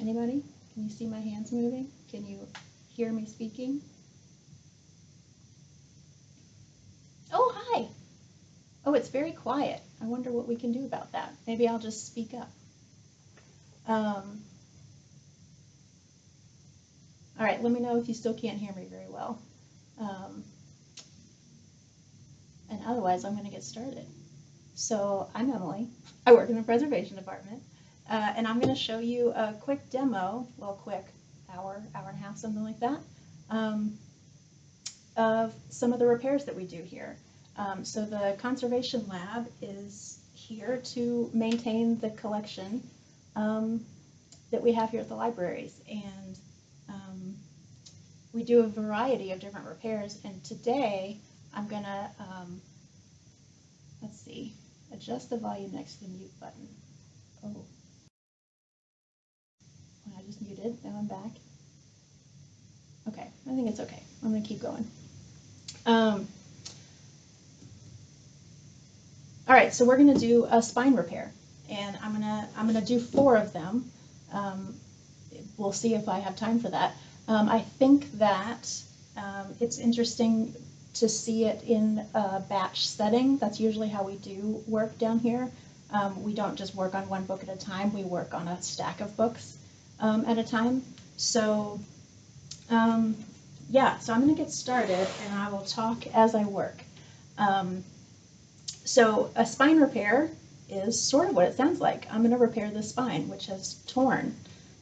Anybody? Can you see my hands moving? Can you hear me speaking? Oh, hi. Oh, it's very quiet. I wonder what we can do about that. Maybe I'll just speak up. Um, all right, let me know if you still can't hear me very well. Um, and otherwise, I'm going to get started. So, I'm Emily. I work in the preservation department. Uh, and I'm going to show you a quick demo, well, quick, hour, hour and a half, something like that, um, of some of the repairs that we do here. Um, so the conservation lab is here to maintain the collection um, that we have here at the libraries. And um, we do a variety of different repairs. And today I'm going to, um, let's see, adjust the volume next to the mute button. Oh. Muted, now I'm back. Okay, I think it's okay. I'm gonna keep going. Um, all right, so we're gonna do a spine repair, and I'm gonna I'm gonna do four of them. Um, we'll see if I have time for that. Um, I think that um, it's interesting to see it in a batch setting. That's usually how we do work down here. Um, we don't just work on one book at a time. We work on a stack of books um, at a time. So um, yeah, so I'm going to get started and I will talk as I work. Um, so a spine repair is sort of what it sounds like. I'm going to repair the spine, which has torn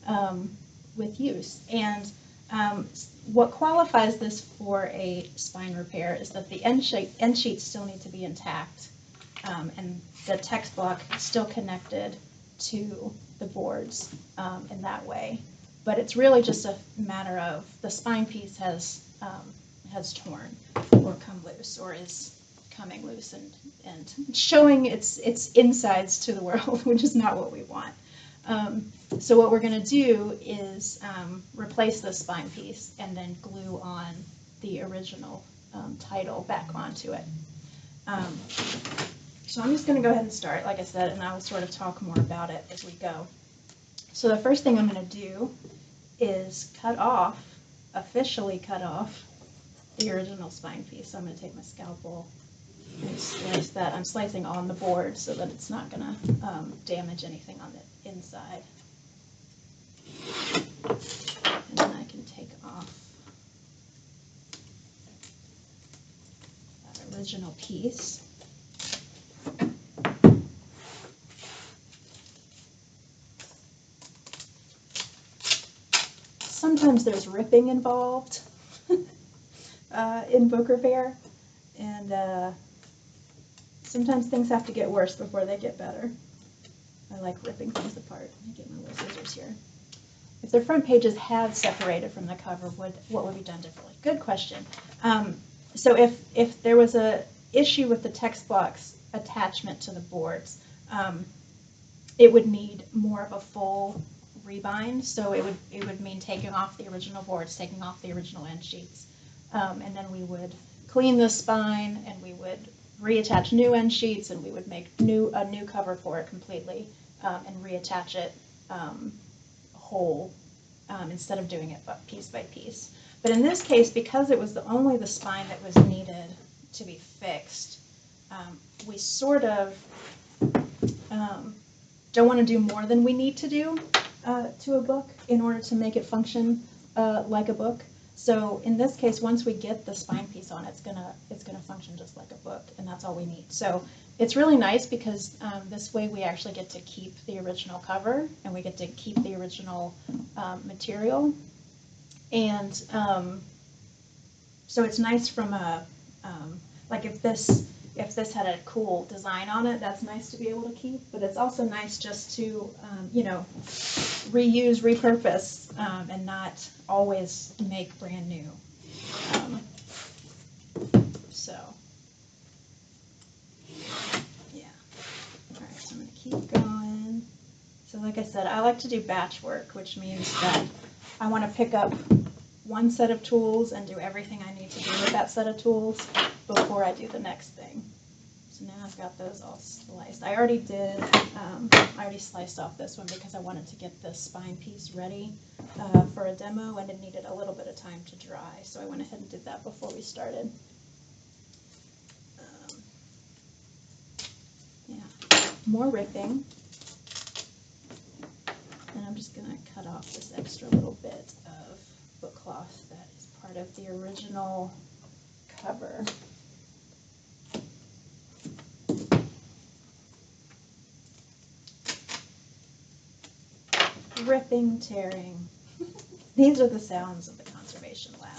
um, with use. And um, what qualifies this for a spine repair is that the end, sheet, end sheets still need to be intact um, and the text block still connected to the boards um, in that way. But it's really just a matter of the spine piece has um, has torn or come loose or is coming loose and, and showing its its insides to the world, which is not what we want. Um, so what we're going to do is um, replace the spine piece and then glue on the original um, title back onto it. So I'm just going to go ahead and start, like I said, and I will sort of talk more about it as we go. So the first thing I'm going to do is cut off, officially cut off, the original spine piece. So I'm going to take my scalpel and slice that. I'm slicing on the board so that it's not going to um, damage anything on the inside. And then I can take off that original piece. Sometimes there's ripping involved uh, in book repair, and uh, sometimes things have to get worse before they get better. I like ripping things apart. Let me get my little scissors here. If the front pages had separated from the cover, would what would be done differently? Good question. Um, so if if there was a issue with the text blocks attachment to the boards, um, it would need more of a full rebind, so it would it would mean taking off the original boards, taking off the original end sheets, um, and then we would clean the spine and we would reattach new end sheets and we would make new a new cover for it completely um, and reattach it um, whole um, instead of doing it piece by piece. But in this case, because it was the, only the spine that was needed to be fixed, um, we sort of um, don't want to do more than we need to do uh, to a book in order to make it function uh, like a book. So in this case, once we get the spine piece on, it's gonna it's gonna function just like a book, and that's all we need. So it's really nice because um, this way we actually get to keep the original cover and we get to keep the original um, material, and um, so it's nice from a um, like if this if this had a cool design on it, that's nice to be able to keep. But it's also nice just to, um, you know, reuse, repurpose, um, and not always make brand new. Um, so, yeah. All right, so I'm going to keep going. So like I said, I like to do batch work, which means that I want to pick up one set of tools and do everything I need to do with that set of tools before I do the next thing. So now I've got those all sliced. I already did, um, I already sliced off this one because I wanted to get the spine piece ready uh, for a demo and it needed a little bit of time to dry. So I went ahead and did that before we started. Um, yeah, more ripping. And I'm just gonna cut off this extra little bit cloth that is part of the original cover. Ripping, tearing. These are the sounds of the conservation lab.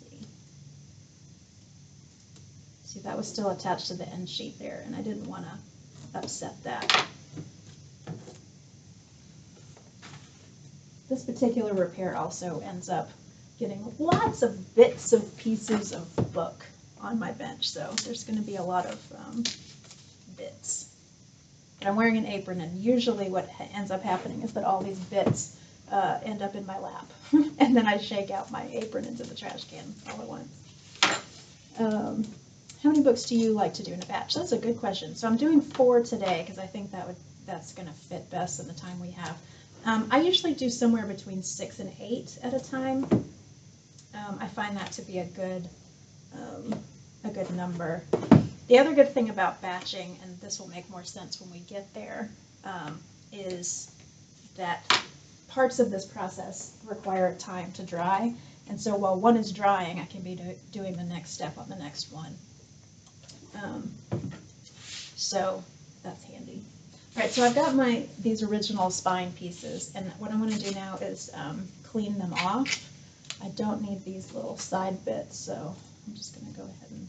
see. See, that was still attached to the end sheet there, and I didn't want to upset that. This particular repair also ends up getting lots of bits of pieces of book on my bench, so there's going to be a lot of um, bits. But I'm wearing an apron, and usually what ends up happening is that all these bits uh, end up in my lap, and then I shake out my apron into the trash can all at once. Um, how many books do you like to do in a batch? That's a good question. So I'm doing four today because I think that would that's going to fit best in the time we have. Um, I usually do somewhere between six and eight at a time. Um, I find that to be a good um, a good number. The other good thing about batching, and this will make more sense when we get there, um, is that parts of this process require time to dry. And so while one is drying, I can be do- doing the next step on the next one. Um, so that's handy. All right, so I've got my these original spine pieces, and what I'm going to do now is um, clean them off. I don't need these little side bits, so I'm just going to go ahead and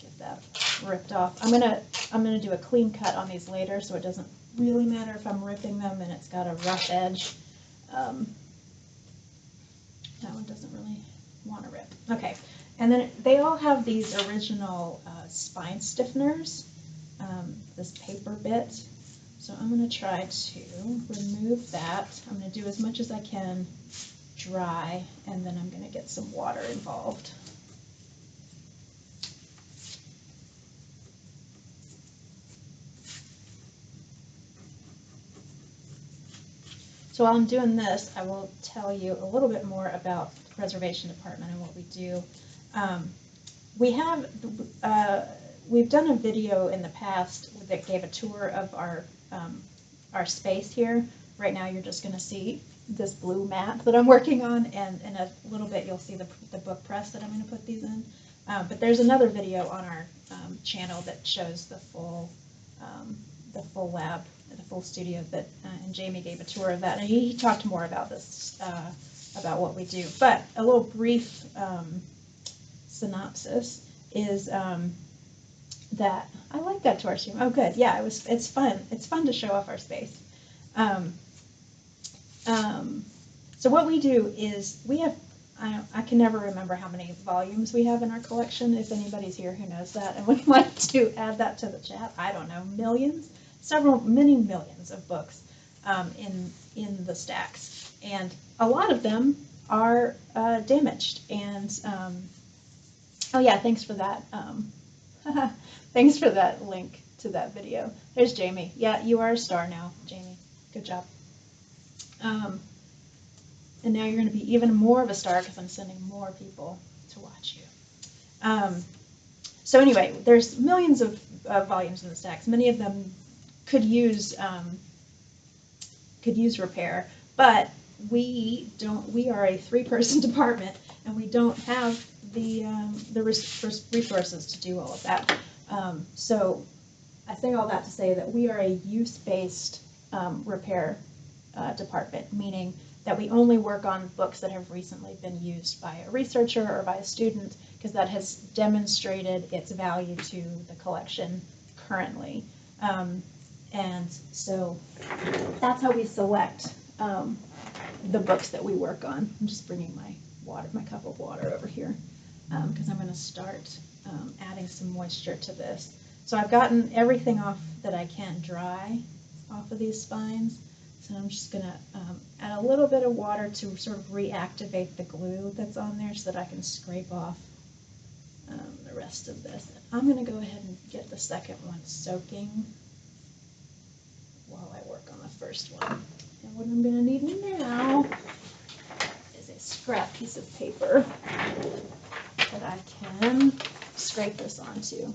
get that ripped off. I'm gonna I'm gonna do a clean cut on these later, so it doesn't really matter if I'm ripping them and it's got a rough edge. Um, that one doesn't really want to rip. Okay, and then they all have these original uh, spine stiffeners, um, this paper bit. So I'm going to try to remove that. I'm going to do as much as I can dry, and then I'm going to get some water involved. So while I'm doing this, I will tell you a little bit more about the preservation department and what we do. Um, we have, uh, we've done a video in the past that gave a tour of our, um, our space here. Right now, you're just gonna see this blue map that I'm working on, and in a little bit, you'll see the, the book press that I'm gonna put these in. Uh, but there's another video on our um, channel that shows the full, um, the full lab the full studio that, uh, and Jamie gave a tour of that, and he, he talked more about this, uh, about what we do. But a little brief um, synopsis is um, that I like that tour stream. Oh, good, yeah, it was. It's fun. It's fun to show off our space. Um, um, so what we do is we have. I, I can never remember how many volumes we have in our collection. If anybody's here who knows that and would like to add that to the chat, I don't know, millions several, many millions of books um, in in the stacks, and a lot of them are uh, damaged. And um, oh yeah, thanks for that. Um, thanks for that link to that video. There's Jamie. Yeah, you are a star now, Jamie. Good job. Um, and now you're going to be even more of a star because I'm sending more people to watch you. Um, so anyway, there's millions of uh, volumes in the stacks. Many of them could use um, could use repair, but we don't. We are a three-person department, and we don't have the um, the resources to do all of that. Um, so, I say all that to say that we are a use-based um, repair uh, department, meaning that we only work on books that have recently been used by a researcher or by a student, because that has demonstrated its value to the collection currently. Um, and so that's how we select um, the books that we work on. I'm just bringing my water, my cup of water over here because um, I'm going to start um, adding some moisture to this. So I've gotten everything off that I can dry off of these spines. So I'm just gonna um, add a little bit of water to sort of reactivate the glue that's on there so that I can scrape off um, the rest of this. I'm gonna go ahead and get the second one soaking while I work on the first one. And what I'm gonna need now is a scrap piece of paper that I can scrape this onto.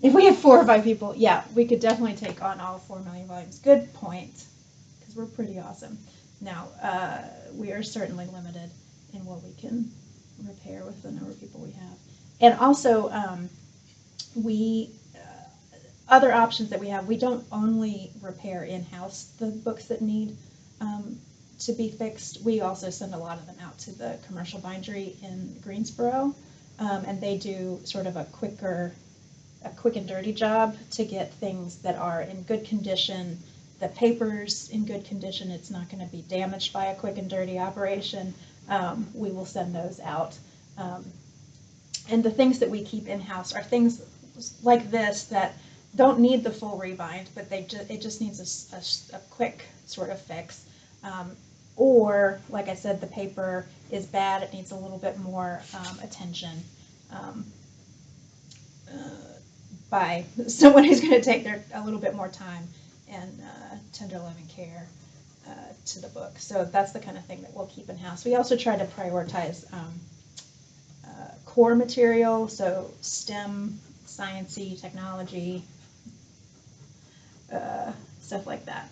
If we have four or five people, yeah, we could definitely take on all four million volumes. Good point, because we're pretty awesome. Now, uh, we are certainly limited in what we can repair with the number of people we have. And also, um, we, uh, other options that we have, we don't only repair in-house the books that need um, to be fixed. We also send a lot of them out to the commercial bindery in Greensboro, um, and they do sort of a quicker a quick and dirty job to get things that are in good condition. The paper's in good condition, it's not going to be damaged by a quick and dirty operation. Um, we will send those out. Um, and the things that we keep in-house are things like this that don't need the full rebind, but they ju- it just needs a, a, a quick sort of fix. Um, or, like I said, the paper is bad, it needs a little bit more um, attention. Um, uh, by someone who's going to take their a little bit more time and uh, tender loving care uh, to the book. So that's the kind of thing that we'll keep in house. We also try to prioritize um, uh, core material, so STEM, sciencey, technology, uh, stuff like that.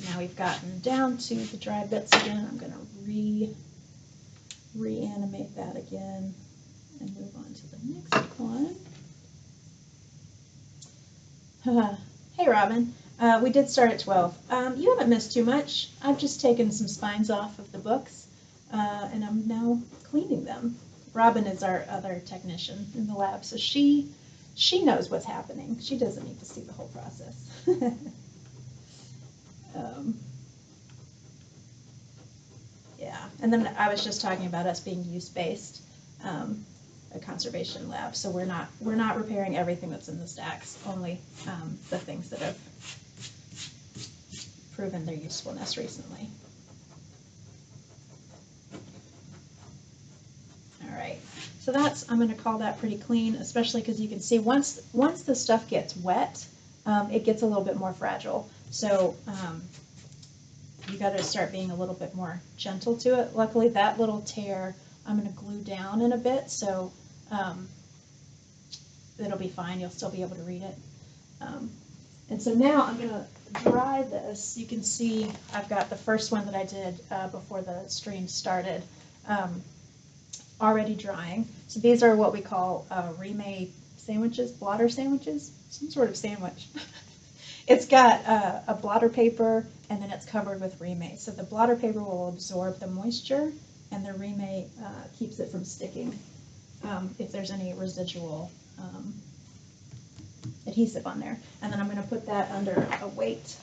So now we've gotten down to the dry bits again. I'm going to re reanimate that again and move on to the next one. hey, Robin. Uh, we did start at 12. Um, you haven't missed too much. I've just taken some spines off of the books, uh, and I'm now cleaning them. Robin is our other technician in the lab, so she she knows what's happening. She doesn't need to see the whole process. um, yeah, and then I was just talking about us being use-based. Um, a conservation lab, so we're not we're not repairing everything that's in the stacks, only um, the things that have proven their usefulness recently. All right, so that's I'm going to call that pretty clean, especially because you can see once once the stuff gets wet, um, it gets a little bit more fragile. So um, you got to start being a little bit more gentle to it. Luckily, that little tear I'm going to glue down in a bit, so um, it'll be fine. You'll still be able to read it. Um, and so now I'm going to dry this. You can see I've got the first one that I did uh, before the stream started um, already drying. So these are what we call uh, Reemay sandwiches, blotter sandwiches, some sort of sandwich. it's got uh, a blotter paper and then it's covered with Reemay. So the blotter paper will absorb the moisture and the Reemay uh, keeps it from sticking um, if there's any residual um, adhesive on there. And then I'm going to put that under a weight,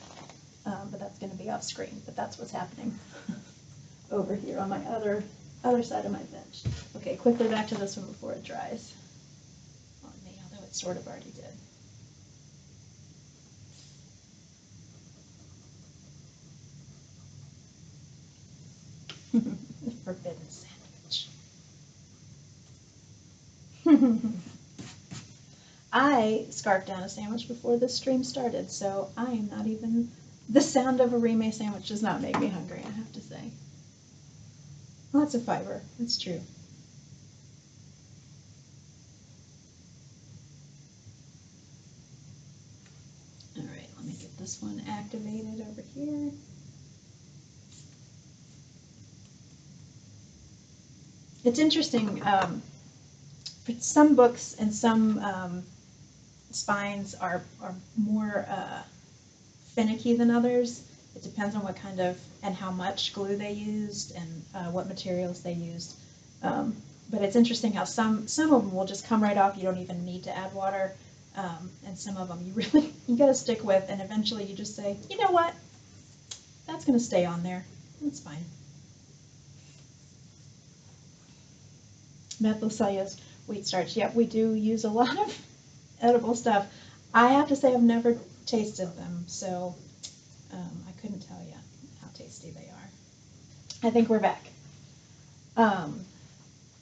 um, but that's going to be off screen. But that's what's happening over here on my other other side of my bench. Okay, quickly back to this one before it dries on me, although it's sort of already did. Forbidden sandwich. I scarfed down a sandwich before this stream started, so I am not even. The sound of a Rime sandwich does not make me hungry, I have to say. Lots of fiber, that's true. All right, let me get this one activated over here. It's interesting. Um, some books and some um, spines are, are more uh, finicky than others. It depends on what kind of and how much glue they used and uh, what materials they used. Um, but it's interesting how some some of them will just come right off. You don't even need to add water, um, and some of them you really you got to stick with. And eventually you just say, you know what, that's going to stay on there. That's fine. Methyl wheat starch. Yep, we do use a lot of edible stuff. I have to say I've never tasted them, so um, I couldn't tell you how tasty they are. I think we're back. Um,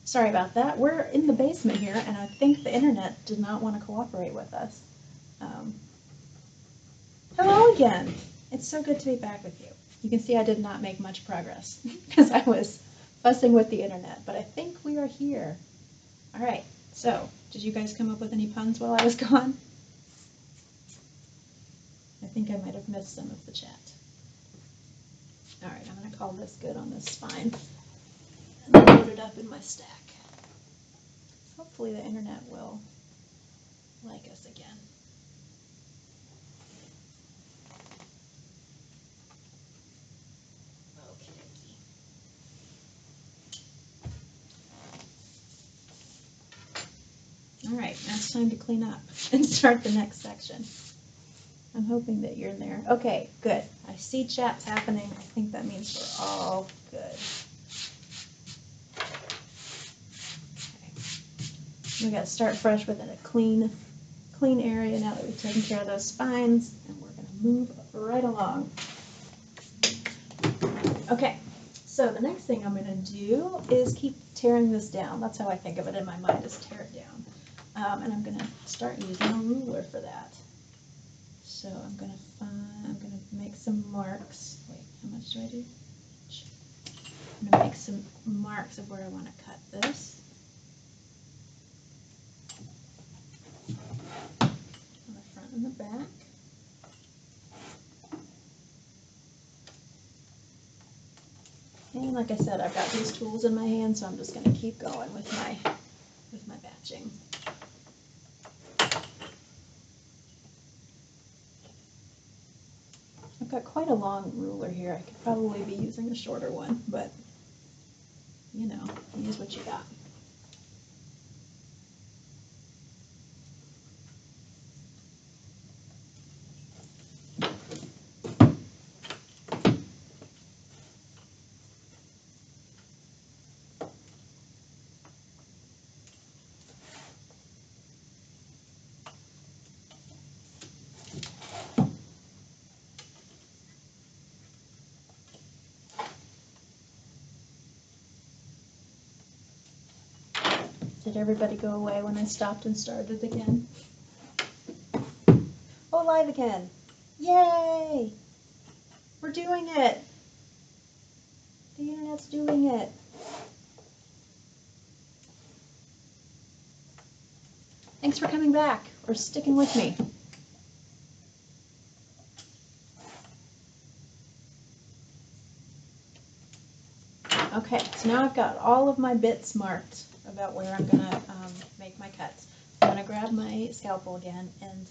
sorry about that. We're in the basement here, and I think the internet did not want to cooperate with us. Um, hello again. It's so good to be back with you. You can see I did not make much progress because I was fussing with the internet, but I think we are here. All right, so did you guys come up with any puns while I was gone? I think I might have missed some of the chat. All right, I'm going to call this good on this spine and then load it up in my stack. Hopefully the internet will like us again. Okay. All right, now it's time to clean up and start the next section. I'm hoping that you're in there. Okay, good. I see chats happening. I think that means we're all good. Okay. We gotta start fresh within a clean, clean area now that we've taken care of those spines, and we're gonna move right along. Okay, so the next thing I'm gonna do is keep tearing this down. That's how I think of it in my mind, is tear it down. Um, and I'm gonna start using a ruler for that. So I'm gonna find, I'm gonna make some marks. Wait, how much do I do? I'm gonna make some marks of where I wanna cut this. On the front and the back. And like I said, I've got these tools in my hand, so I'm just gonna keep going with my, with my batching. Got quite a long ruler here. I could probably be using a shorter one, but you know, use what you got. Did everybody go away when I stopped and started again? Oh, live again. Yay! We're doing it. The internet's doing it. Thanks for coming back or sticking with me. Okay, so now I've got all of my bits marked about where I'm gonna um, make my cuts. I'm gonna grab my scalpel again and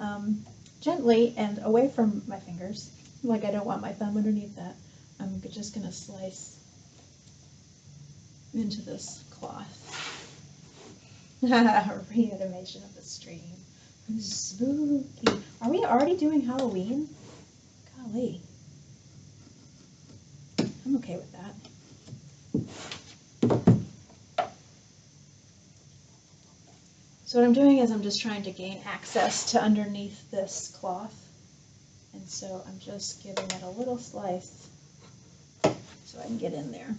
um, gently and away from my fingers, like I don't want my thumb underneath that, I'm just gonna slice into this cloth. Reanimation of the stream. Spooky. Are we already doing Halloween? Golly. I'm okay with that. So what I'm doing is I'm just trying to gain access to underneath this cloth. And so I'm just giving it a little slice so I can get in there.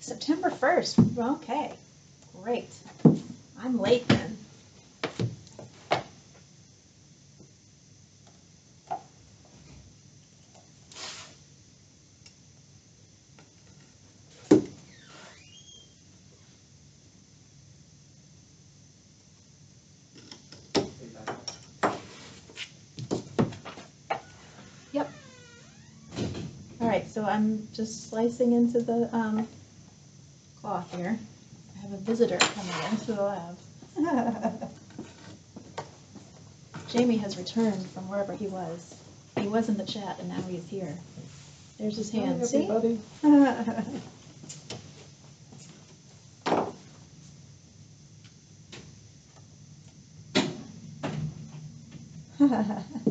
September 1st. Okay, great. I'm late then. All right, so I'm just slicing into the um, cloth here. I have a visitor coming in to the lab. Jamie has returned from wherever he was. He was in the chat and now he's here. There's his hand. Hi, See?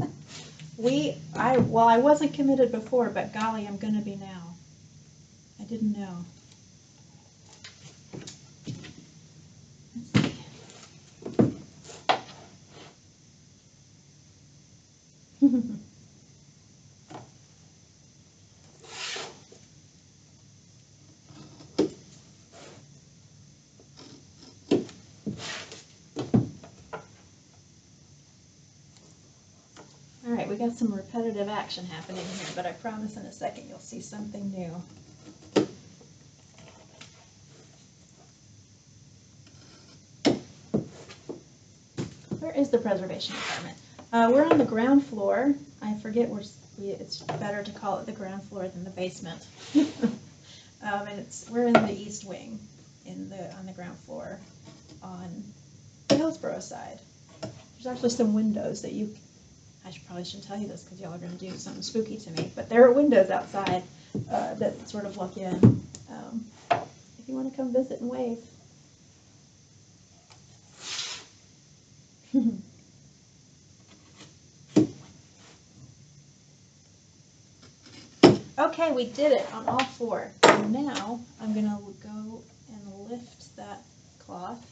we, I, well, I wasn't committed before, but golly, I'm gonna be now. I didn't know. All right, we got some repetitive action happening here, but I promise in a second you'll see something new. Where is the preservation department? Uh, we're on the ground floor. I forget where, we- it's better to call it the ground floor than the basement. Um, and it's, we're in the east wing, in the, on the ground floor, on the Hillsborough side. There's actually some windows that you, I should, probably shouldn't tell you this because y'all are gonna do something spooky to me, but there are windows outside, uh, that sort of look in. Um, If you wanna come visit and wave. Okay, we did it on all four. And now I'm gonna go and lift that cloth.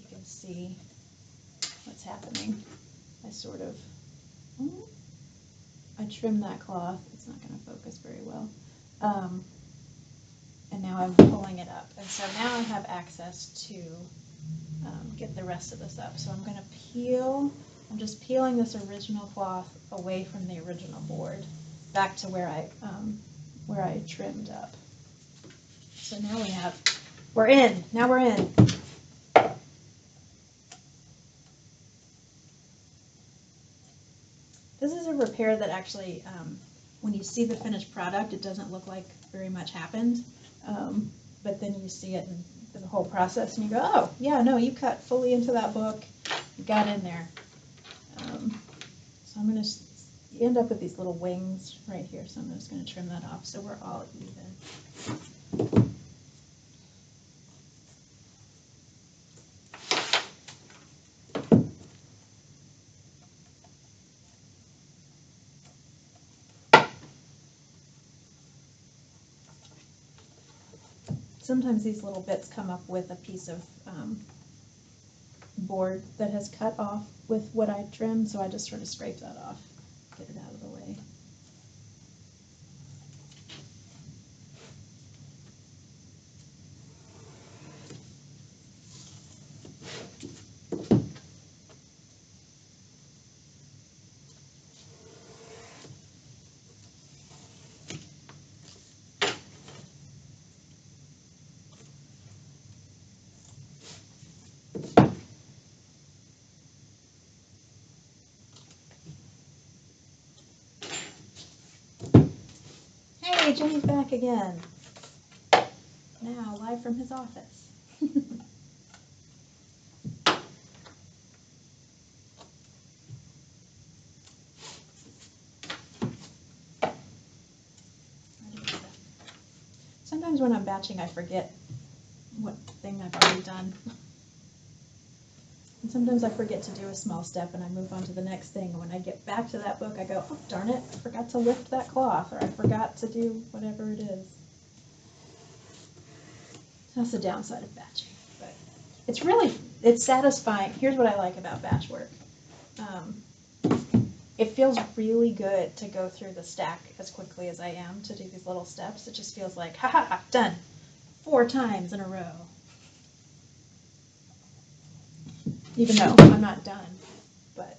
You can see what's happening. I sort of, oh, I trim that cloth. It's not gonna focus very well. Um, and now I'm pulling it up. And so now I have access to um, get the rest of this up. So I'm gonna peel, I'm just peeling this original cloth away from the original board back to where I, um, where I trimmed up. So now we have, we're in, now we're in. This is a repair that actually, um, when you see the finished product, it doesn't look like very much happened. Um, but then you see it in the whole process and you go, oh, yeah, no, you cut fully into that book, you got in there. Um, so I'm gonna, end up with these little wings right here, so I'm just gonna trim that off, so we're all even. Sometimes these little bits come up with a piece of, um, board that has cut off with what I trimmed, so I just sort of scrape that off, get it out of the way. Hey, Jimmy's back again. Now, live from his office. Sometimes when I'm batching, I forget what thing I've already done. And sometimes I forget to do a small step and I move on to the next thing. And when I get back to that book, I go, oh, darn it, I forgot to lift that cloth, or I forgot to do whatever it is. That's the downside of batching. But it's really, it's satisfying. Here's what I like about batch work. Um, it feels really good to go through the stack as quickly as I am to do these little steps. It just feels like, ha ha ha, done. Four times in a row. Even though I'm not done, but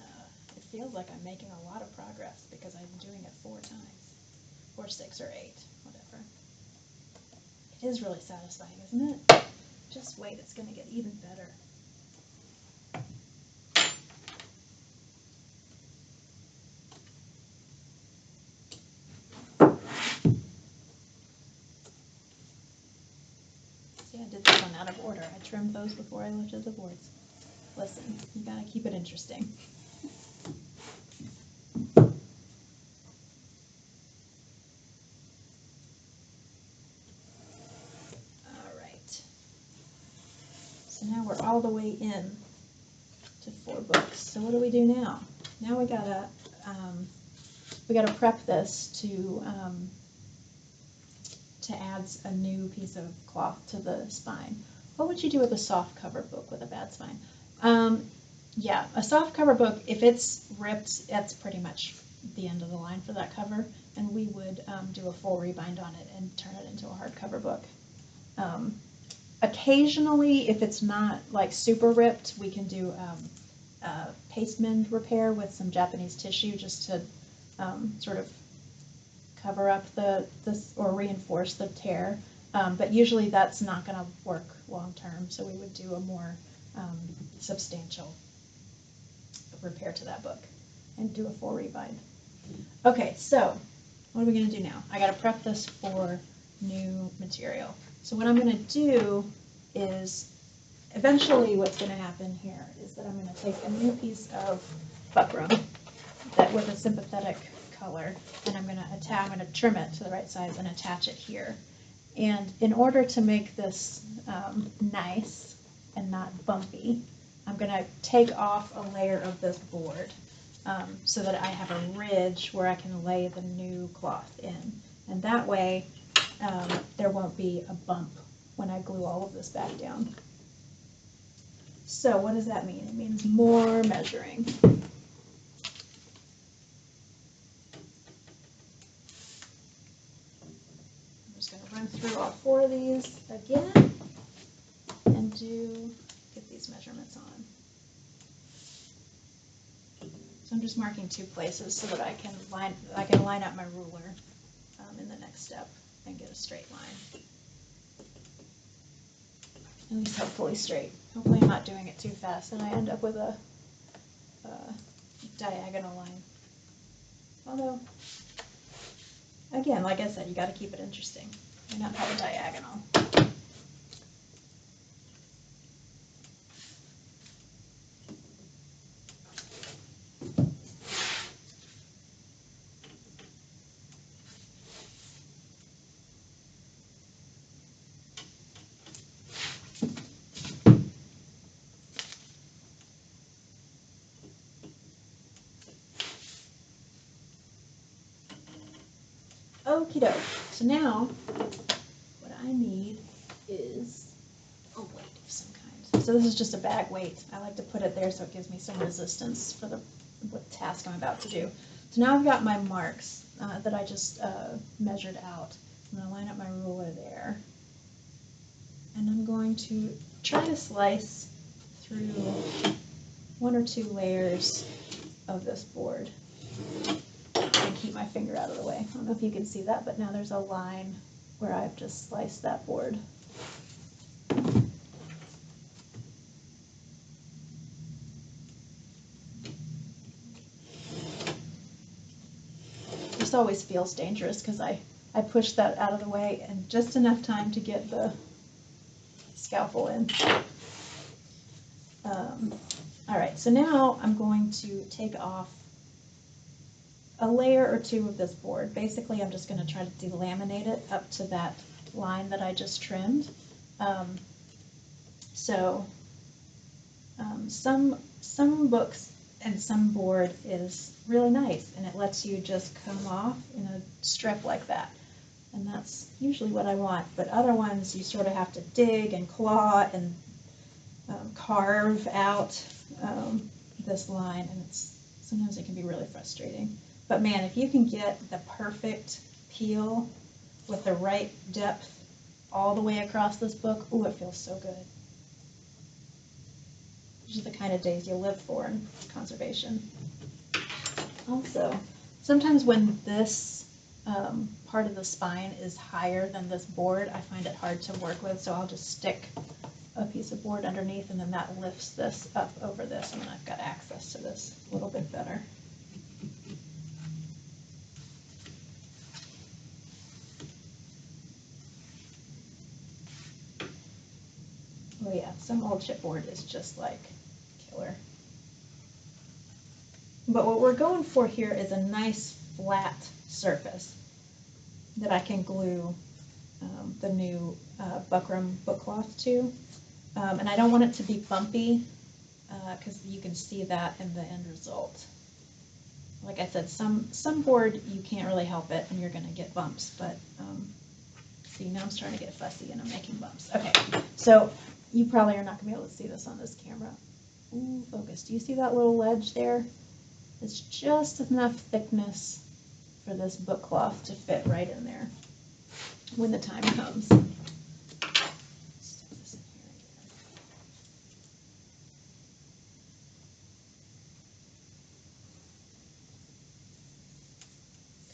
uh, it feels like I'm making a lot of progress because I'm doing it four times, or six or eight, whatever. It is really satisfying, isn't it? Just wait, it's going to get even better. See, I did this one out of order. I trimmed those before I lifted the boards. Listen, you gotta keep it interesting. All right. So now we're all the way in to four books. So what do we do now? Now we gotta, um, we gotta prep this to, um, to add a new piece of cloth to the spine. What would you do with a soft cover book with a bad spine? Um, yeah, a soft cover book, if it's ripped, that's pretty much the end of the line for that cover. And we would um, do a full rebind on it and turn it into a hardcover book. Um, occasionally, if it's not like super ripped, we can do um, paste mend repair with some Japanese tissue just to um, sort of cover up the this or reinforce the tear. Um, but usually that's not going to work long term, so we would do a more um, substantial repair to that book and do a full rebind. Okay, so what are we going to do now? I got to prep this for new material. So what I'm going to do is eventually what's going to happen here is that I'm going to take a new piece of buckram that with a sympathetic color and I'm going to attach, I'm going to trim it to the right size and attach it here. And in order to make this um, nice and not bumpy, I'm going to take off a layer of this board um, so that I have a ridge where I can lay the new cloth in. And that way um, there won't be a bump when I glue all of this back down. So what does that mean? It means more measuring. I'm just going to run through all four of these again and do get these measurements on. So I'm just marking two places so that I can line I can line up my ruler um, in the next step and get a straight line. At least hopefully straight. Hopefully I'm not doing it too fast and I end up with a, a diagonal line. Although, again, like I said, you got to keep it interesting. Why not have a diagonal? Okie doke. So now, what I need is a weight of some kind. So this is just a bag weight. I like to put it there so it gives me some resistance for the what task I'm about to do. So now I've got my marks uh, that I just uh, measured out. I'm going to line up my ruler there. And I'm going to try to slice through one or two layers of this board and keep my finger out of the way. I don't know if you can see that, but now there's a line where I've just sliced that board. Always feels dangerous because I, I push that out of the way and just enough time to get the scalpel in. Um, all right, so now I'm going to take off a layer or two of this board. Basically, I'm just going to try to delaminate it up to that line that I just trimmed. Um, so um, some some books and some board is really nice and it lets you just come off in a strip like that. And that's usually what I want. But other ones you sort of have to dig and claw and um, carve out um, this line and it's sometimes it can be really frustrating. But man, if you can get the perfect peel with the right depth all the way across this book, ooh, it feels so good. These are the kind of days you live for in conservation. Also, sometimes when this um, part of the spine is higher than this board, I find it hard to work with, so I'll just stick a piece of board underneath and then that lifts this up over this and then I've got access to this a little bit better. Oh yeah, some old chipboard is just like killer. But what we're going for here is a nice flat surface that I can glue um, the new uh, Buckram book cloth to. Um, and I don't want it to be bumpy because uh, you can see that in the end result. Like I said, some, some board you can't really help it and you're going to get bumps, but um, see now I'm starting to get fussy and I'm making bumps. Okay, so you probably are not going to be able to see this on this camera. Ooh, focus. Do you see that little ledge there? It's just enough thickness for this book cloth to fit right in there when the time comes.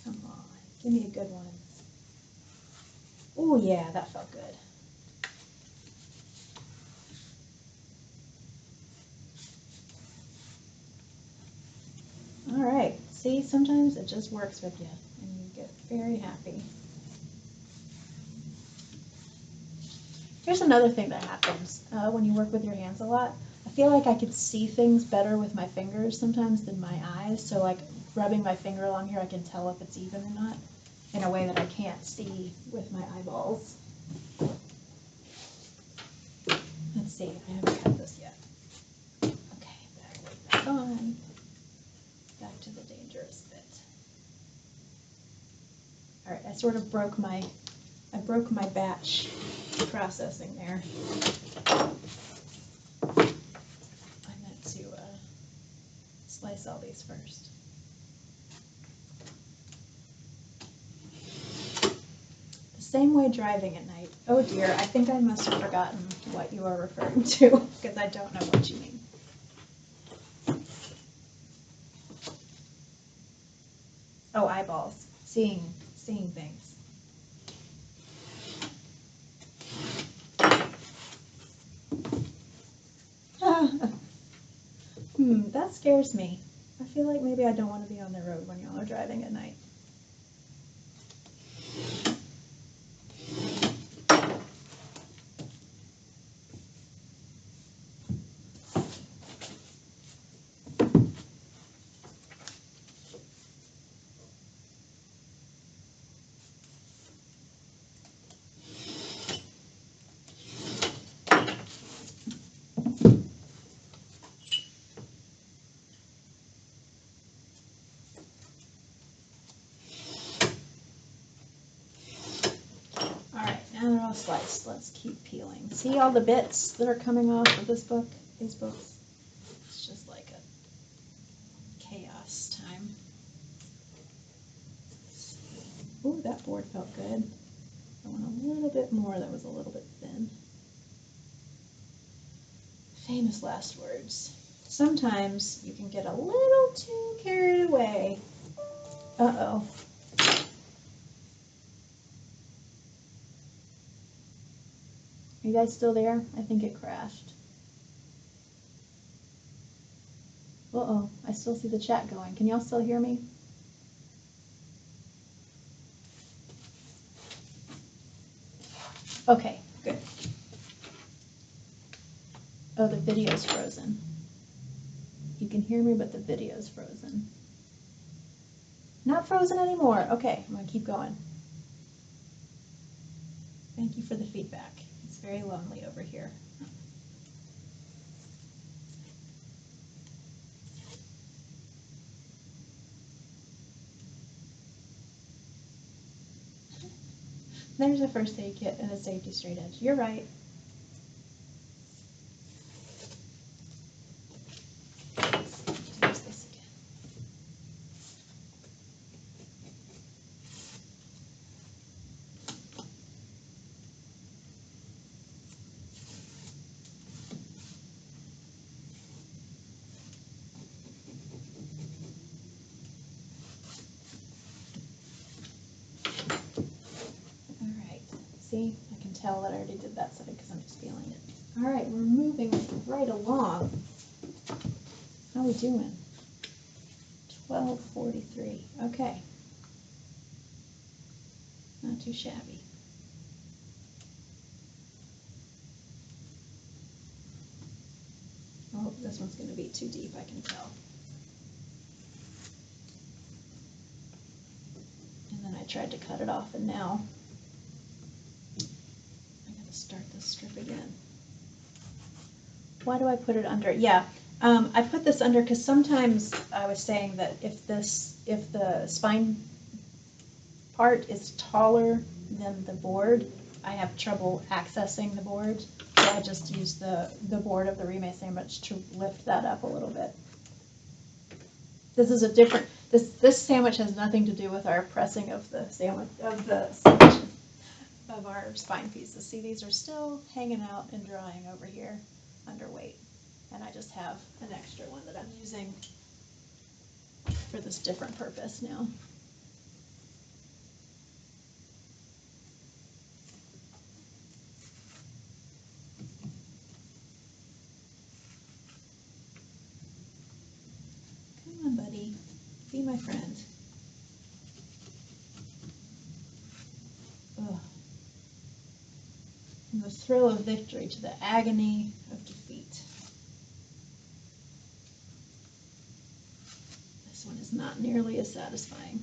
Come on, give me a good one. Oh yeah, that felt good. All right, see, sometimes it just works with you and you get very happy. Here's another thing that happens uh, when you work with your hands a lot. I feel like I could see things better with my fingers sometimes than my eyes. So like rubbing my finger along here, I can tell if it's even or not in a way that I can't see with my eyeballs. Let's see, I haven't cut this yet. Okay, back, back on. To the dangerous bit. All right, I sort of broke my, I broke my batch processing there. I meant to uh, slice all these first. The same way driving at night. Oh dear, I think I must have forgotten what you are referring to because I don't know what you mean. Oh, eyeballs. Seeing, seeing things. hmm, that scares me. I feel like maybe I don't want to be on the road when y'all are driving at night. All right, sliced. Let's keep peeling. See all the bits that are coming off of this book, these books? It's just like a chaos time. Ooh, that board felt good. I want a little bit more that was a little bit thin. Famous last words. Sometimes you can get a little too carried away. Uh-oh. You guys still there? I think it crashed. Uh-oh, I still see the chat going. Can y'all still hear me? Okay, good. Oh, the video's frozen. You can hear me, but the video's frozen. Not frozen anymore. Okay, I'm gonna keep going. Thank you for the feedback. It's very lonely over here. There's a first aid kit and a safety straight edge. You're right. Use this again. All right. See, I can tell that I already did that side because I'm just feeling it. All right, we're moving right along. How are we doing? Twelve forty-three. Okay. Not too shabby. Oh, this one's going to be too deep. I can tell. And then I tried to cut it off, and now start this strip again. Why do I put it under? Yeah, um, I put this under because sometimes I was saying that if this, if the spine part is taller than the board, I have trouble accessing the board. So I just used the, the board of the Reemay sandwich to lift that up a little bit. This is a different, this, this sandwich has nothing to do with our pressing of the sandwich, of the of our spine pieces. See, these are still hanging out and drying over here under weight. And I just have an extra one that I'm using for this different purpose now. Come on, buddy. Be my friend. Ugh. From the thrill of victory to the agony of defeat. This one is not nearly as satisfying.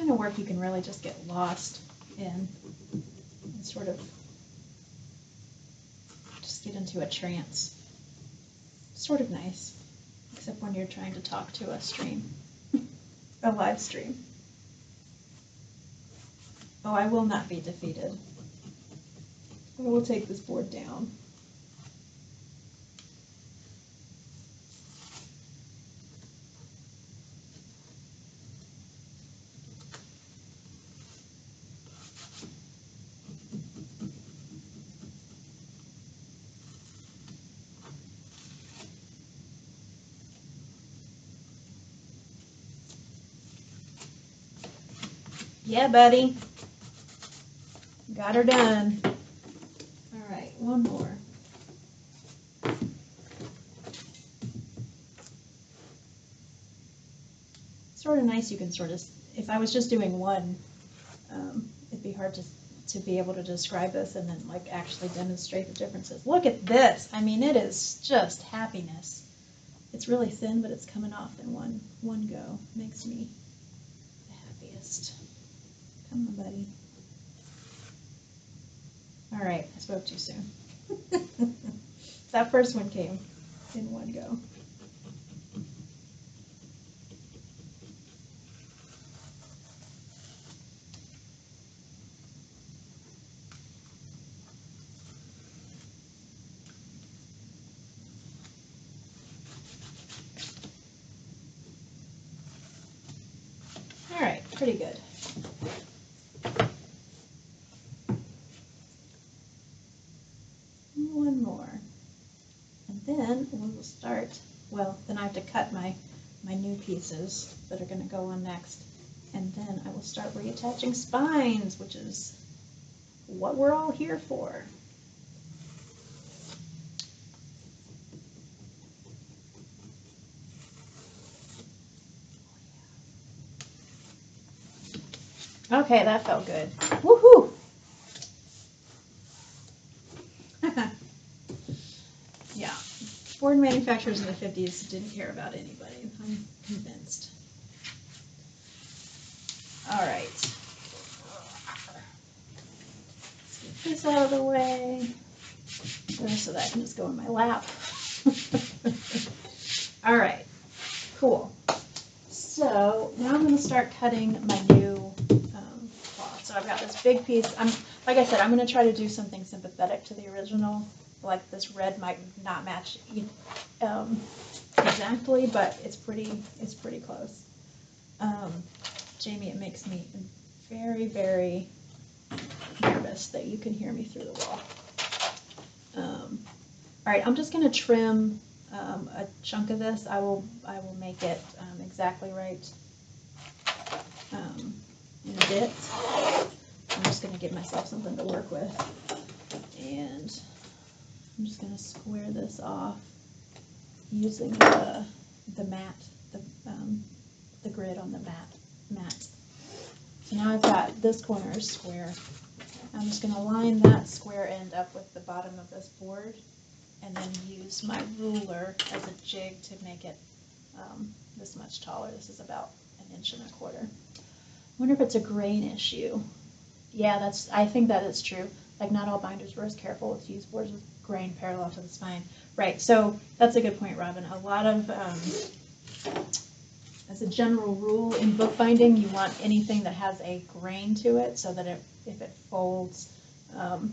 Kind of work you can really just get lost in and sort of just get into a trance. Sort of nice, except when you're trying to talk to a stream, a live stream. Oh, I will not be defeated. I will take this board down. Yeah, buddy. Got her done. All right, one more. Sort of nice. You can sort of, if I was just doing one, um, it'd be hard to to be able to describe this and then like actually demonstrate the differences. Look at this. I mean, it is just happiness. It's really thin, but it's coming off in one one go. Makes me the happiest. Come on, buddy. All right, I spoke too soon. that first one came in one go. All right, pretty good. One more. And then we will start, well, then I have to cut my, my new pieces that are gonna go on next. And then I will start reattaching spines, which is what we're all here for. Okay, that felt good. Woohoo! yeah, board manufacturers in the 50s didn't care about anybody. I'm convinced. All right. Let's get this out of the way so that can just go in my lap. All right, cool. So now I'm going to start cutting my new um, cloth. So I've got this big piece. I'm like I said, I'm going to try to do something sympathetic to the original. Like this red might not match um, exactly, but it's pretty it's pretty close. Um, Jamie, it makes me very very nervous that you can hear me through the wall. Um, all right, I'm just going to trim um, a chunk of this. I will I will make it um, exactly right um, in a bit. I'm just going to give myself something to work with. And I'm just going to square this off using the, the mat, the, um, the grid on the mat, mat. So now I've got this corner square. I'm just going to line that square end up with the bottom of this board and then use my ruler as a jig to make it um, this much taller. This is about an inch and a quarter. I wonder if it's a grain issue. Yeah, that's. I think that is true. Like not all binders were as careful with use boards grain parallel to the spine. Right. So that's a good point, Robin. A lot of, um, as a general rule in bookbinding, you want anything that has a grain to it, so that it, if it folds um,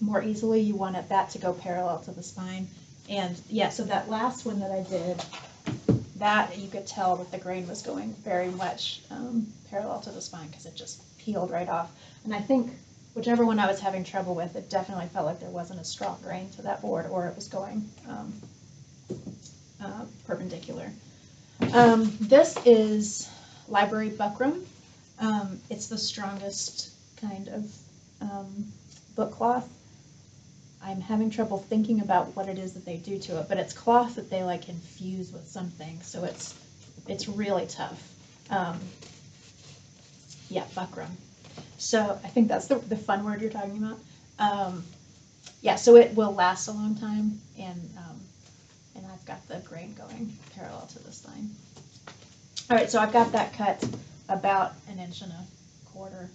more easily, you want it, that to go parallel to the spine. And yeah, so that last one that I did, that you could tell that the grain was going very much um, parallel to the spine because it just peeled right off. And I think whichever one I was having trouble with, it definitely felt like there wasn't a strong grain to that board or it was going um, uh, perpendicular. Um, this is Library Buckram. Um, it's the strongest kind of um, book cloth. I'm having trouble thinking about what it is that they do to it, but it's cloth that they like infuse with something, so it's it's really tough. Um, yeah, buckram. So I think that's the, the fun word you're talking about. Um, yeah, so it will last a long time, and um, and I've got the grain going parallel to the spine. All right, so I've got that cut about an inch and a quarter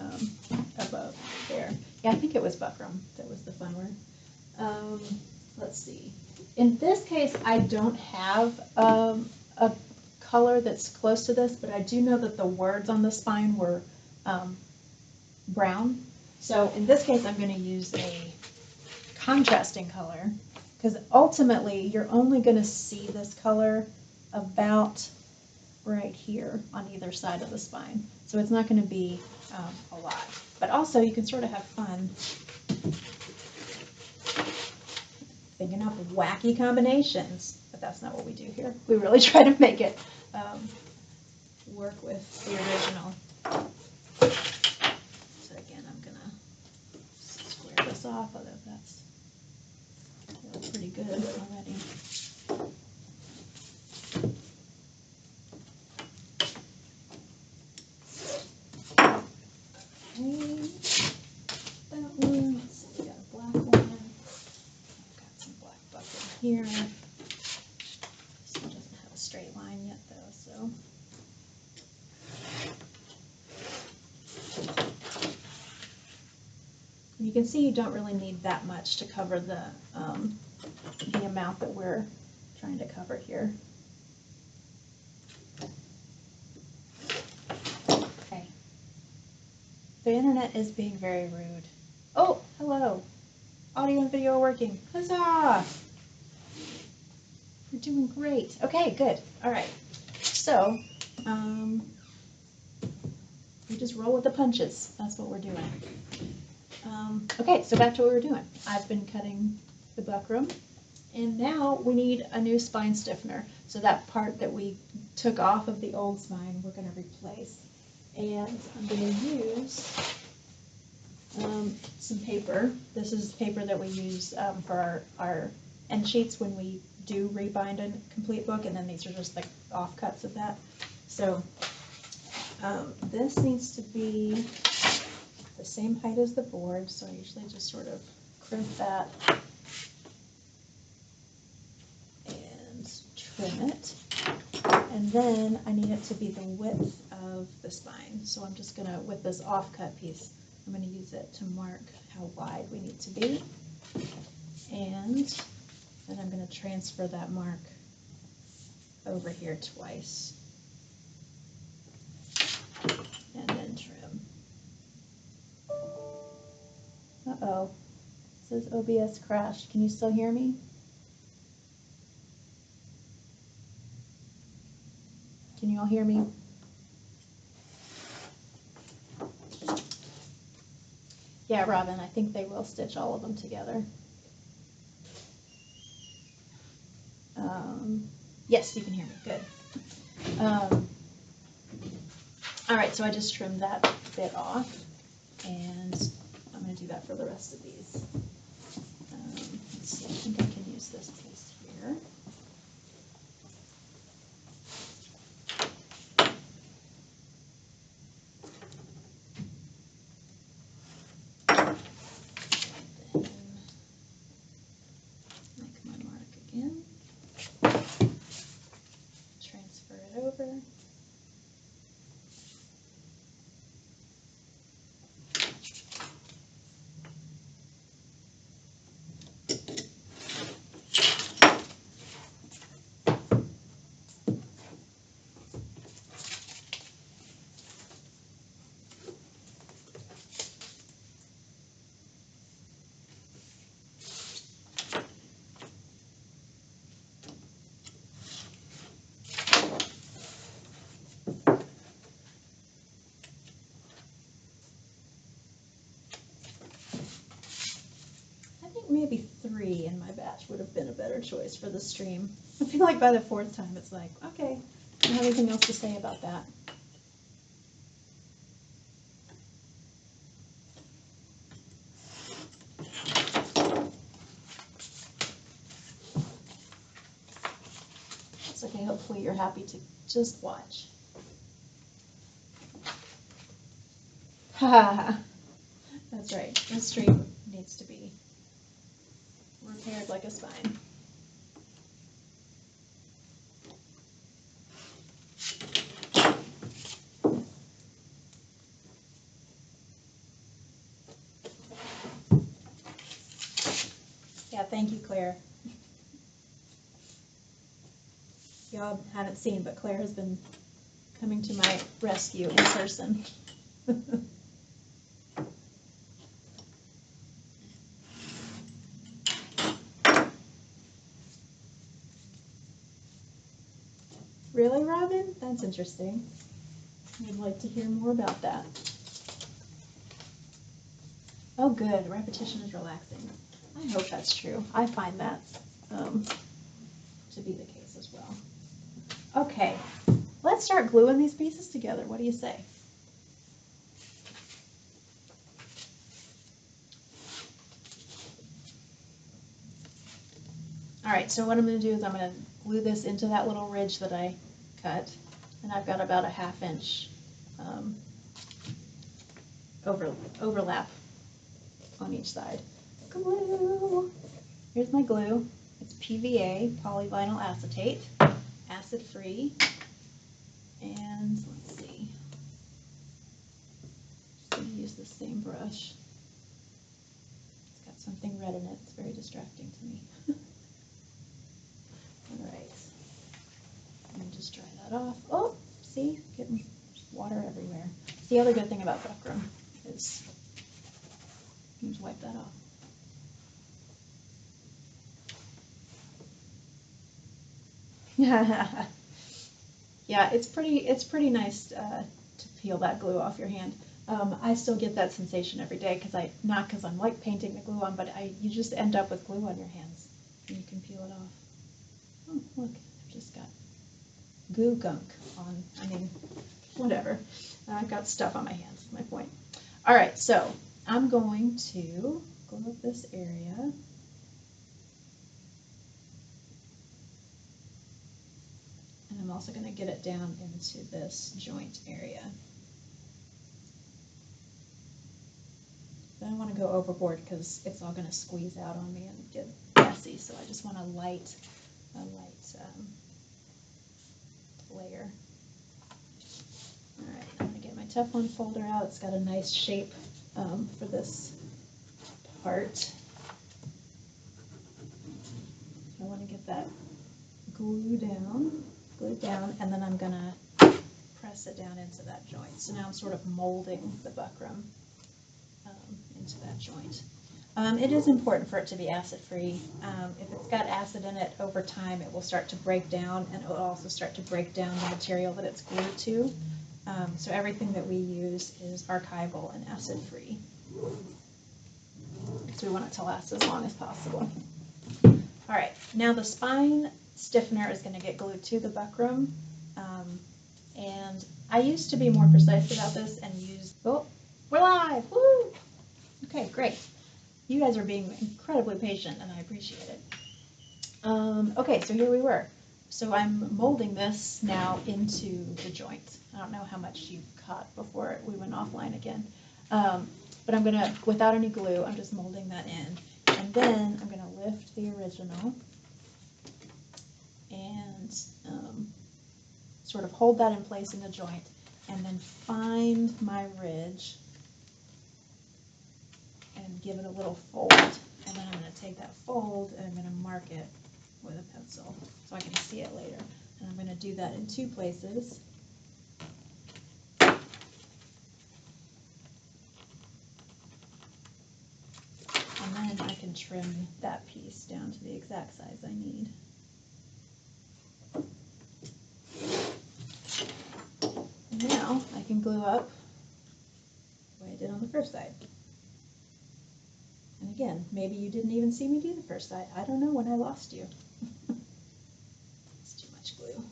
um, above there. Yeah, I think it was buckram that was the fun word. Um, let's see. In this case, I don't have um, a color that's close to this, but I do know that the words on the spine were um, brown. So in this case, I'm going to use a contrasting color because ultimately you're only going to see this color about right here on either side of the spine. So it's not going to be um, a lot. But also you can sort of have fun thinking up wacky combinations. But that's not what we do here. We really try to make it um, work with the original. So again, I'm going to square this off, although that's pretty good already. That one, we got a black one. I've got some black here. This one doesn't have a straight line yet though, so. You can see you don't really need that much to cover the, um, the amount that we're trying to cover here. Okay. The internet is being very rude. Oh, hello. Audio and video are working. Huzzah! We're doing great. Okay, good. All right. So, um, we just roll with the punches. That's what we're doing. Um, okay, so back to what we were doing. I've been cutting the buckram, and now we need a new spine stiffener. So that part that we took off of the old spine, we're going to replace. And I'm going to use um, some paper. This is paper that we use um, for our, our end sheets when we do rebind a complete book, and then these are just like offcuts of that. So um, this needs to be same height as the board, so I usually just sort of crimp that and trim it. And then I need it to be the width of the spine. So I'm just gonna, with this offcut piece, I'm gonna use it to mark how wide we need to be. And then I'm gonna transfer that mark over here twice. Uh-oh. Says OBS crashed. Can you still hear me? Can you all hear me? Yeah, Robin, I think they will stitch all of them together. Um, yes, you can hear me. Good. Um, All right, so I just trimmed that bit off, and do that for the rest of these. Um, see, I think I can use this piece here. Then Make my mark again. Transfer it over. I think maybe three in my batch would have been a better choice for the stream. I feel like by the fourth time it's like, okay, I don't have anything else to say about that. It's okay, hopefully you're happy to just watch. Ha ha ha. That's right, the stream needs to be like a spine. Yeah, thank you, Claire. Y'all haven't seen, but Claire has been coming to my rescue in person. Really, Robin? That's interesting. I'd like to hear more about that. Oh, good. Repetition is relaxing. I hope that's true. I find that um, to be the case as well. Okay, let's start gluing these pieces together. What do you say? All right, so what I'm going to do is I'm going to glue this into that little ridge that I cut, and I've got about a half inch um, over, overlap on each side. Glue. Here's my glue. It's PVA, polyvinyl acetate, acid free, and let's see. Just gonna use the same brush. It's got something red in it. It's very distracting to me. All right. And just dry that off. Oh, see, getting water everywhere. The other good thing about buckram is you just wipe that off. yeah, it's pretty. It's pretty nice uh, to peel that glue off your hand. Um, I still get that sensation every day because I not because I'm like painting the glue on, but I you just end up with glue on your hands and you can peel it off. Oh, look, I've just got goo gunk on. I mean, whatever. I've got stuff on my hands. My point. All right, so I'm going to glue up this area. And I'm also going to get it down into this joint area. I don't want to go overboard because it's all going to squeeze out on me and get messy. So I just want a light, a light um, layer. All right, I'm to get my Teflon folder out. It's got a nice shape um, for this part. I want to get that glue down, glue down, and then I'm gonna press it down into that joint. So now I'm sort of molding the buckram um, into that joint. Um, it is important for it to be acid-free. Um, if it's got acid in it over time, it will start to break down, and it will also start to break down the material that it's glued to. Um, so everything that we use is archival and acid-free. Because we want it to last as long as possible. All right, now the spine stiffener is going to get glued to the buckram, um, and I used to be more precise about this and use, oh, we're live, woo! Okay, great. You guys are being incredibly patient and I appreciate it. Um, okay, so here we were. So I'm molding this now into the joint. I don't know how much you caught before we went offline again. Um, but I'm gonna, without any glue, I'm just molding that in. And then I'm gonna lift the original and um, sort of hold that in place in the joint and then find my ridge and give it a little fold. And then I'm gonna take that fold and I'm gonna mark it with a pencil so I can see it later. And I'm gonna do that in two places. And then I can trim that piece down to the exact size I need. Now I can glue up the way I did on the first side. And again, maybe you didn't even see me do the first side. I don't know when I lost you. it's too much glue.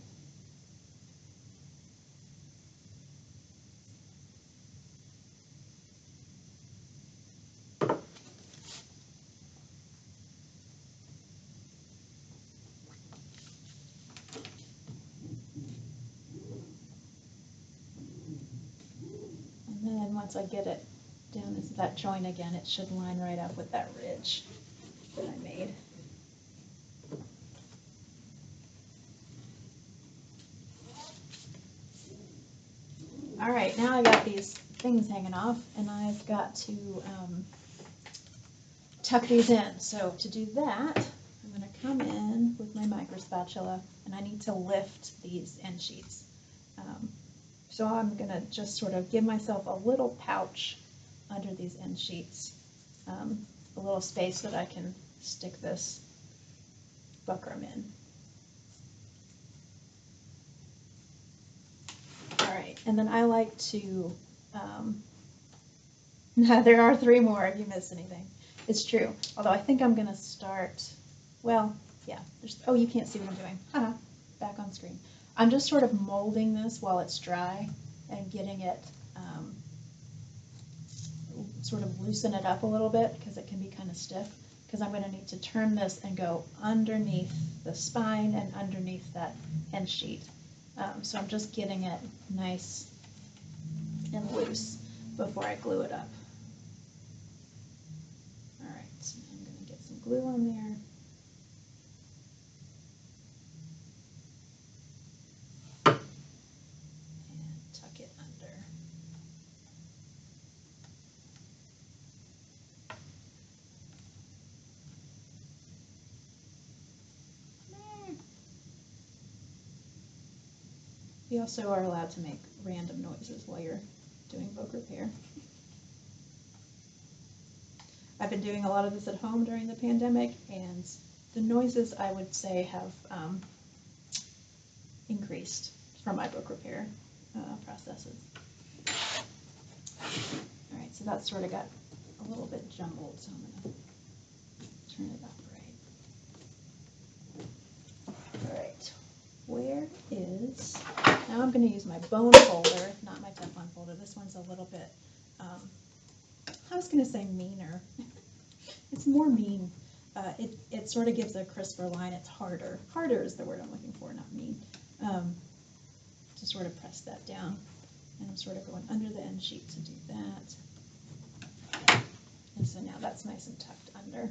And then once I get it down into that joint again, it should line right up with that ridge that I made. All right, now I got these things hanging off and I've got to um, tuck these in. So to do that, I'm gonna come in with my micro spatula and I need to lift these end sheets. Um, so I'm gonna just sort of give myself a little pouch under these end sheets, um, a little space that I can stick this buckram in. All right, and then I like to, um, there are three more if you miss anything. It's true, although I think I'm gonna start, well, yeah, there's, oh, you can't see what I'm doing. Haha, back on screen. I'm just sort of molding this while it's dry and getting it, um, sort of loosen it up a little bit because it can be kind of stiff. Because I'm going to need to turn this and go underneath the spine and underneath that end sheet. Um, so I'm just getting it nice and loose before I glue it up. All right, so I'm going to get some glue on there. and tuck it under. You also are allowed to make random noises while you're doing book repair. I've been doing a lot of this at home during the pandemic, and the noises I would say have um, increased from my book repair uh, processes. All right, so that's sort of got a little bit jumbled, so I'm going to turn it up right. All right, where is, now I'm going to use my bone folder, not my Teflon folder. This one's a little bit, um, I was going to say meaner. it's more mean. Uh, it, it sort of gives a crisper line. It's harder. Harder is the word I'm looking for, not mean. Um, to sort of press that down. And I'm sort of going under the end sheet to do that. And so now that's nice and tucked under.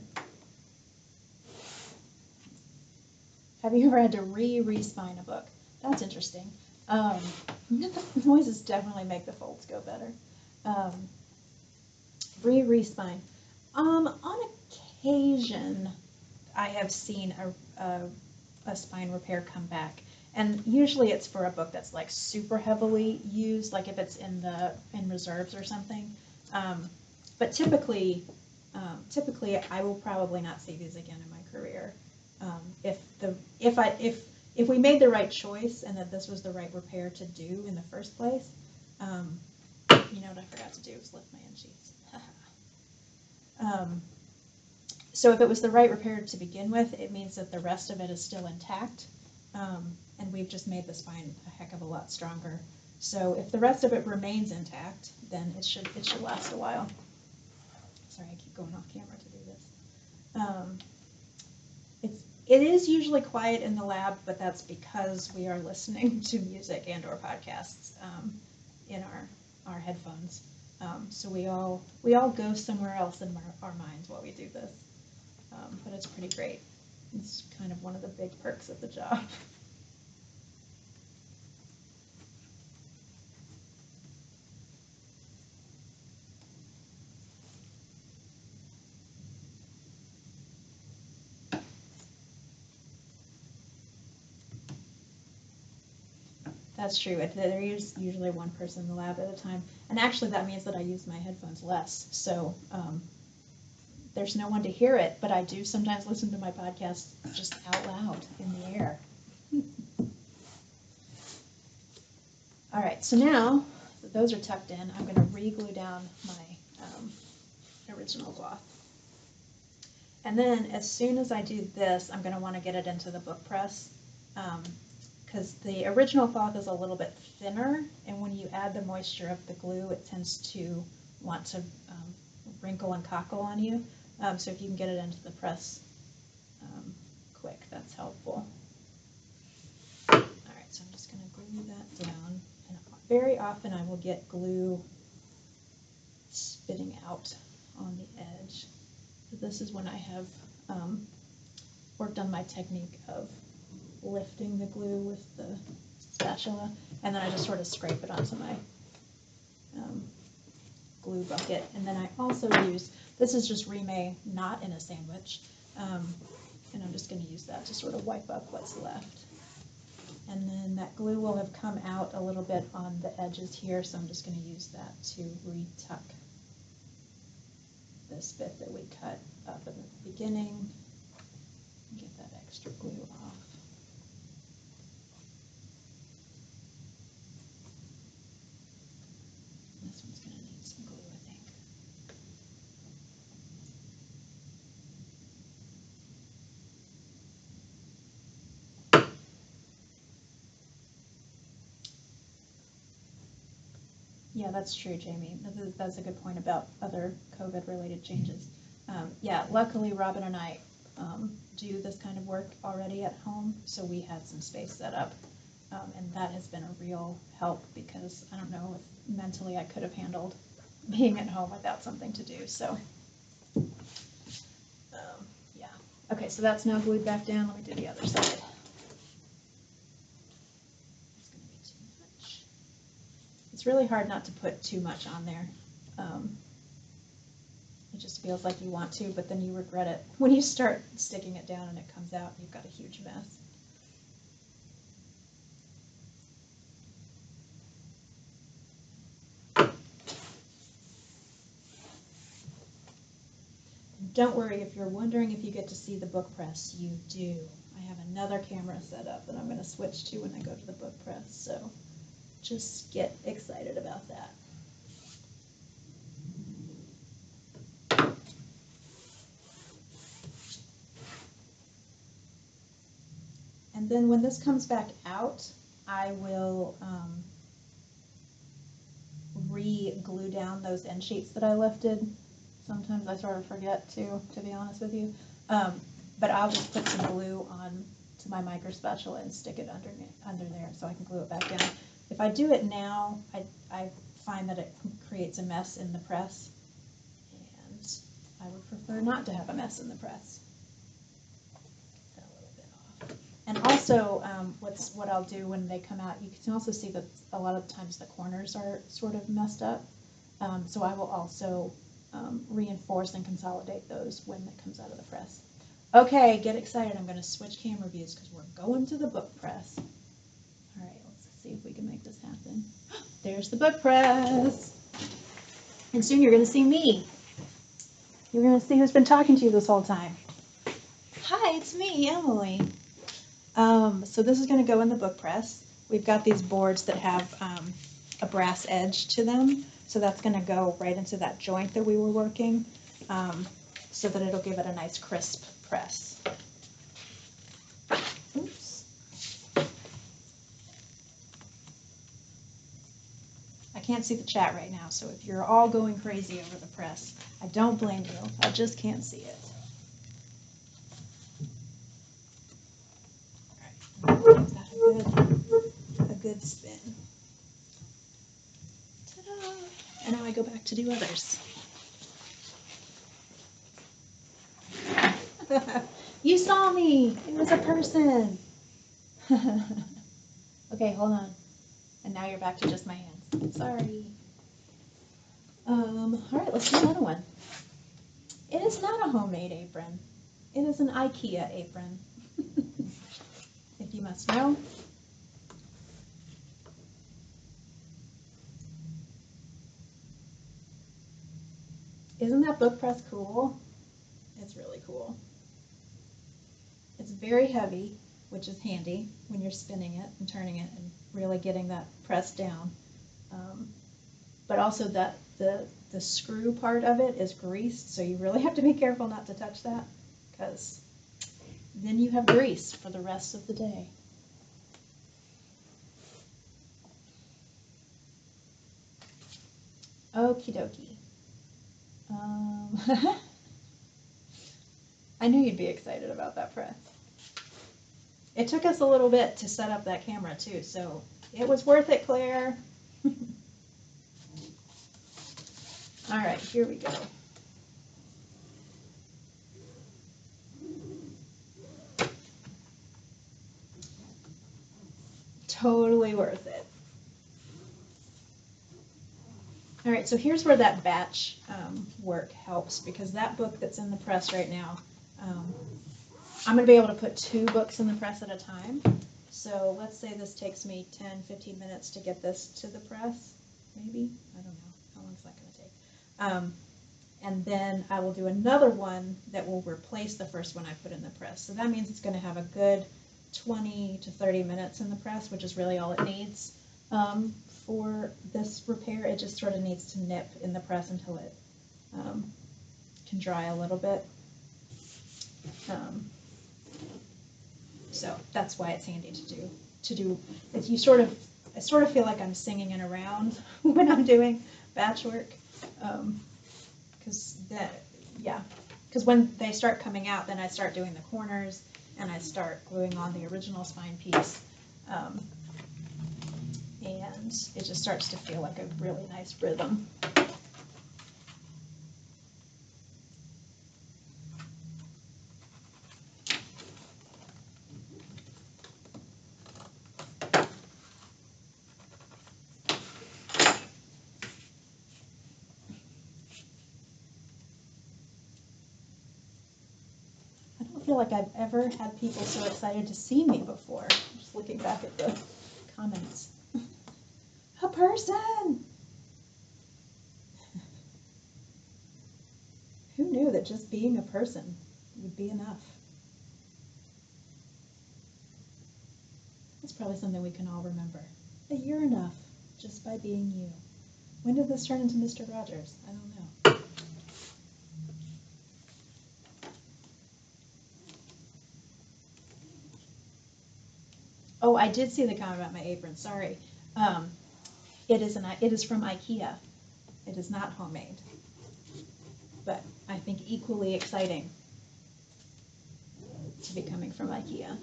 Have you ever had to re-respine a book? That's interesting. Um, noises definitely make the folds go better. Um, re-respine. Um, on occasion, I have seen a, a, a spine repair come back and usually it's for a book that's like super heavily used, like if it's in the in reserves or something. Um, but typically, um, typically I will probably not see these again in my career. Um, if the if I if if we made the right choice and that this was the right repair to do in the first place, um, you know what I forgot to do was lift my end sheets. um, so if it was the right repair to begin with, it means that the rest of it is still intact. Um, and we've just made the spine a heck of a lot stronger. So if the rest of it remains intact, then it should it should last a while. Sorry, I keep going off camera to do this. It is usually quiet in the lab, but that's because we are listening to music and or podcasts um, in our our headphones. Um, so we all we all go somewhere else in our, our minds while we do this. Um, but it's pretty great. It's kind of one of the big perks of the job. That's true. There is usually one person in the lab at a time, and actually that means that I use my headphones less. So um, there's no one to hear it, but I do sometimes listen to my podcast just out loud in the air. All right, so now that those are tucked in, I'm going to re-glue down my um, original cloth. And then as soon as I do this, I'm going to want to get it into the book press. Um, because the original cloth is a little bit thinner, and when you add the moisture of the glue, it tends to want to um, wrinkle and cockle on you. Um, so if you can get it into the press um, quick, that's helpful. All right, so I'm just going to glue that down. And very often I will get glue spitting out on the edge. So this is when I have um, worked on my technique of lifting the glue with the spatula, and then I just sort of scrape it onto my um, glue bucket. And then I also use, this is just Reemay not in a sandwich, um, and I'm just going to use that to sort of wipe up what's left. And then that glue will have come out a little bit on the edges here, so I'm just going to use that to retuck this bit that we cut up in the beginning. And get that extra glue off. This one's gonna need some glue, I think. Yeah, that's true, Jamie. That is- That's a good point about other COVID-related changes. Um, yeah, luckily Robin and I um, do this kind of work already at home, so we had some space set up. Um, and that has been a real help because I don't know if mentally I could have handled being at home without something to do, so. Um, yeah, okay, so that's now glued back down. Let me do the other side. It's gonna be too much. It's really hard not to put too much on there. Um, it just feels like you want to, but then you regret it. When you start sticking it down and it comes out, you've got a huge mess. Don't worry if you're wondering if you get to see the book press, you do. I have another camera set up that I'm going to switch to when I go to the book press, so just get excited about that. And then when this comes back out, I will um, re-glue down those end sheets that I lifted. Sometimes I sort of forget to, to be honest with you. Um, but I'll just put some glue on to my micro spatula and stick it under, under there so I can glue it back down. If I do it now, I, I find that it creates a mess in the press. And I would prefer not to have a mess in the press. And also, um, what's what I'll do when they come out, you can also see that a lot of times the corners are sort of messed up. Um, so I will also um, reinforce and consolidate those when it comes out of the press. Okay, get excited. I'm going to switch camera views because we're going to the book press. See if we can make this happen. There's the book press. And soon you're going to see me. You're going to see who's been talking to you this whole time. Hi, it's me, Emily. Um, so this is going to go in the book press. We've got these boards that have um, a brass edge to them. So that's going to go right into that joint that we were working um, so that it'll give it a nice crisp press. Can't see the chat right now, so if you're all going crazy over the press, I don't blame you. I just can't see it. A good, a good spin. Ta-da! And now I go back to do others. you saw me. It was a person. okay, hold on. And now you're back to just my hands. Sorry. Um, all right, let's do another one. It is not a homemade apron. It is an IKEA apron. if you must know. Isn't that book press cool? It's really cool. It's very heavy, which is handy when you're spinning it and turning it and really getting that press down. Um, but also that the the screw part of it is greased, so you really have to be careful not to touch that because then you have grease for the rest of the day. Okie dokie. Um, I knew you'd be excited about that press. It took us a little bit to set up that camera too, so it was worth it, Claire. All right, here we go. Totally worth it. All right, so here's where that batch um, work helps because that book that's in the press right now, um, I'm going to be able to put two books in the press at a time. So let's say this takes me 10, 15 minutes to get this to the press, maybe. I don't know. How long is that going to take? Um, and then I will do another one that will replace the first one I put in the press. So that means it's going to have a good 20 to 30 minutes in the press, which is really all it needs. Um, for this repair, it just sort of needs to nip in the press until it um, can dry a little bit. Um, so that's why it's handy to do. To do, you sort of, I sort of feel like I'm singing it around when I'm doing batch work, because um, that, yeah, because when they start coming out, then I start doing the corners and I start gluing on the original spine piece. Um, and it just starts to feel like a really nice rhythm. Like I've ever had people so excited to see me before. Just looking back at the comments a person. Who knew that just being a person would be enough? That's probably something we can all remember. That you're enough just by being you. When did this turn into Mr. Rogers? I don't know. Oh, I did see the comment about my apron. Sorry. Um, it is an it is from IKEA. It is not homemade, but I think equally exciting to be coming from IKEA.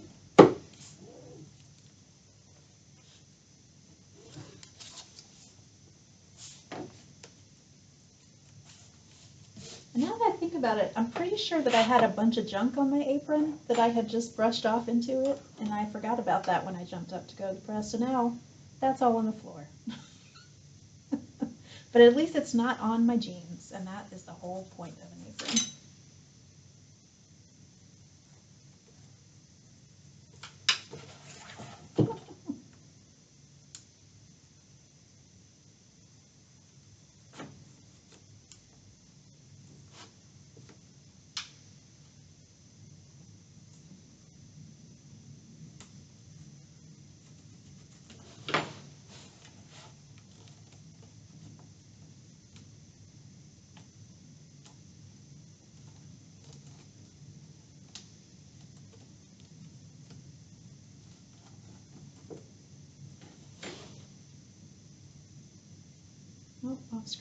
now that think about it, I'm pretty sure that I had a bunch of junk on my apron that I had just brushed off into it, and I forgot about that when I jumped up to go to the press. So now that's all on the floor. But at least it's not on my jeans, and that is the whole point of an apron.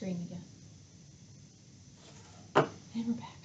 Screen again. And we're back.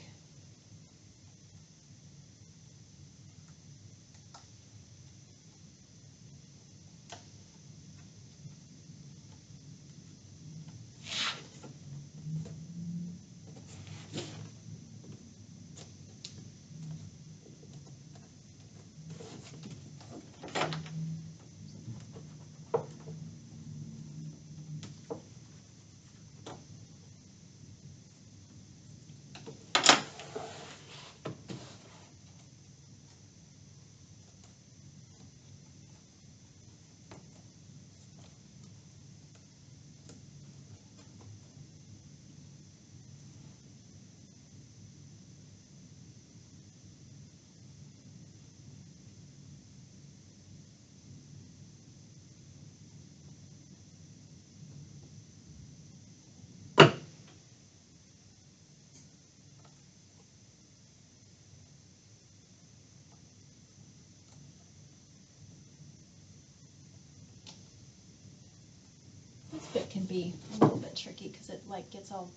This bit can be a little bit tricky because it like gets all